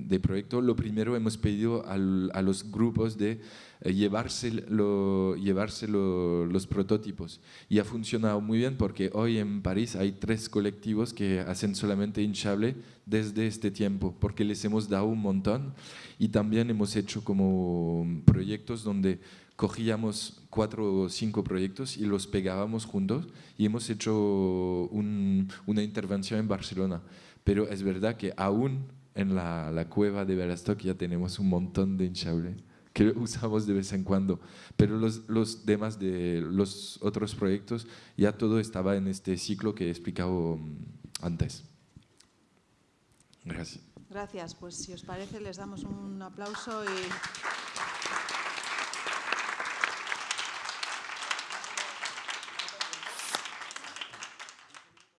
de proyectos. Lo primero hemos pedido al- a los grupos de lo- llevarse lo- los prototipos. Y ha funcionado muy bien porque hoy en París hay tres colectivos que hacen solamente hinchable desde este tiempo, porque les hemos dado un montón. Y también hemos hecho como proyectos donde cogíamos cuatro o cinco proyectos y los pegábamos juntos y hemos hecho un- una intervención en Barcelona. Pero es verdad que aún en la, la cueva de Belastocq ya tenemos un montón de hinchable que usamos de vez en cuando. Pero los, los demás de los otros proyectos ya todo estaba en este ciclo que he explicado mm, antes. Gracias. Gracias. Pues si os parece, les damos un aplauso y...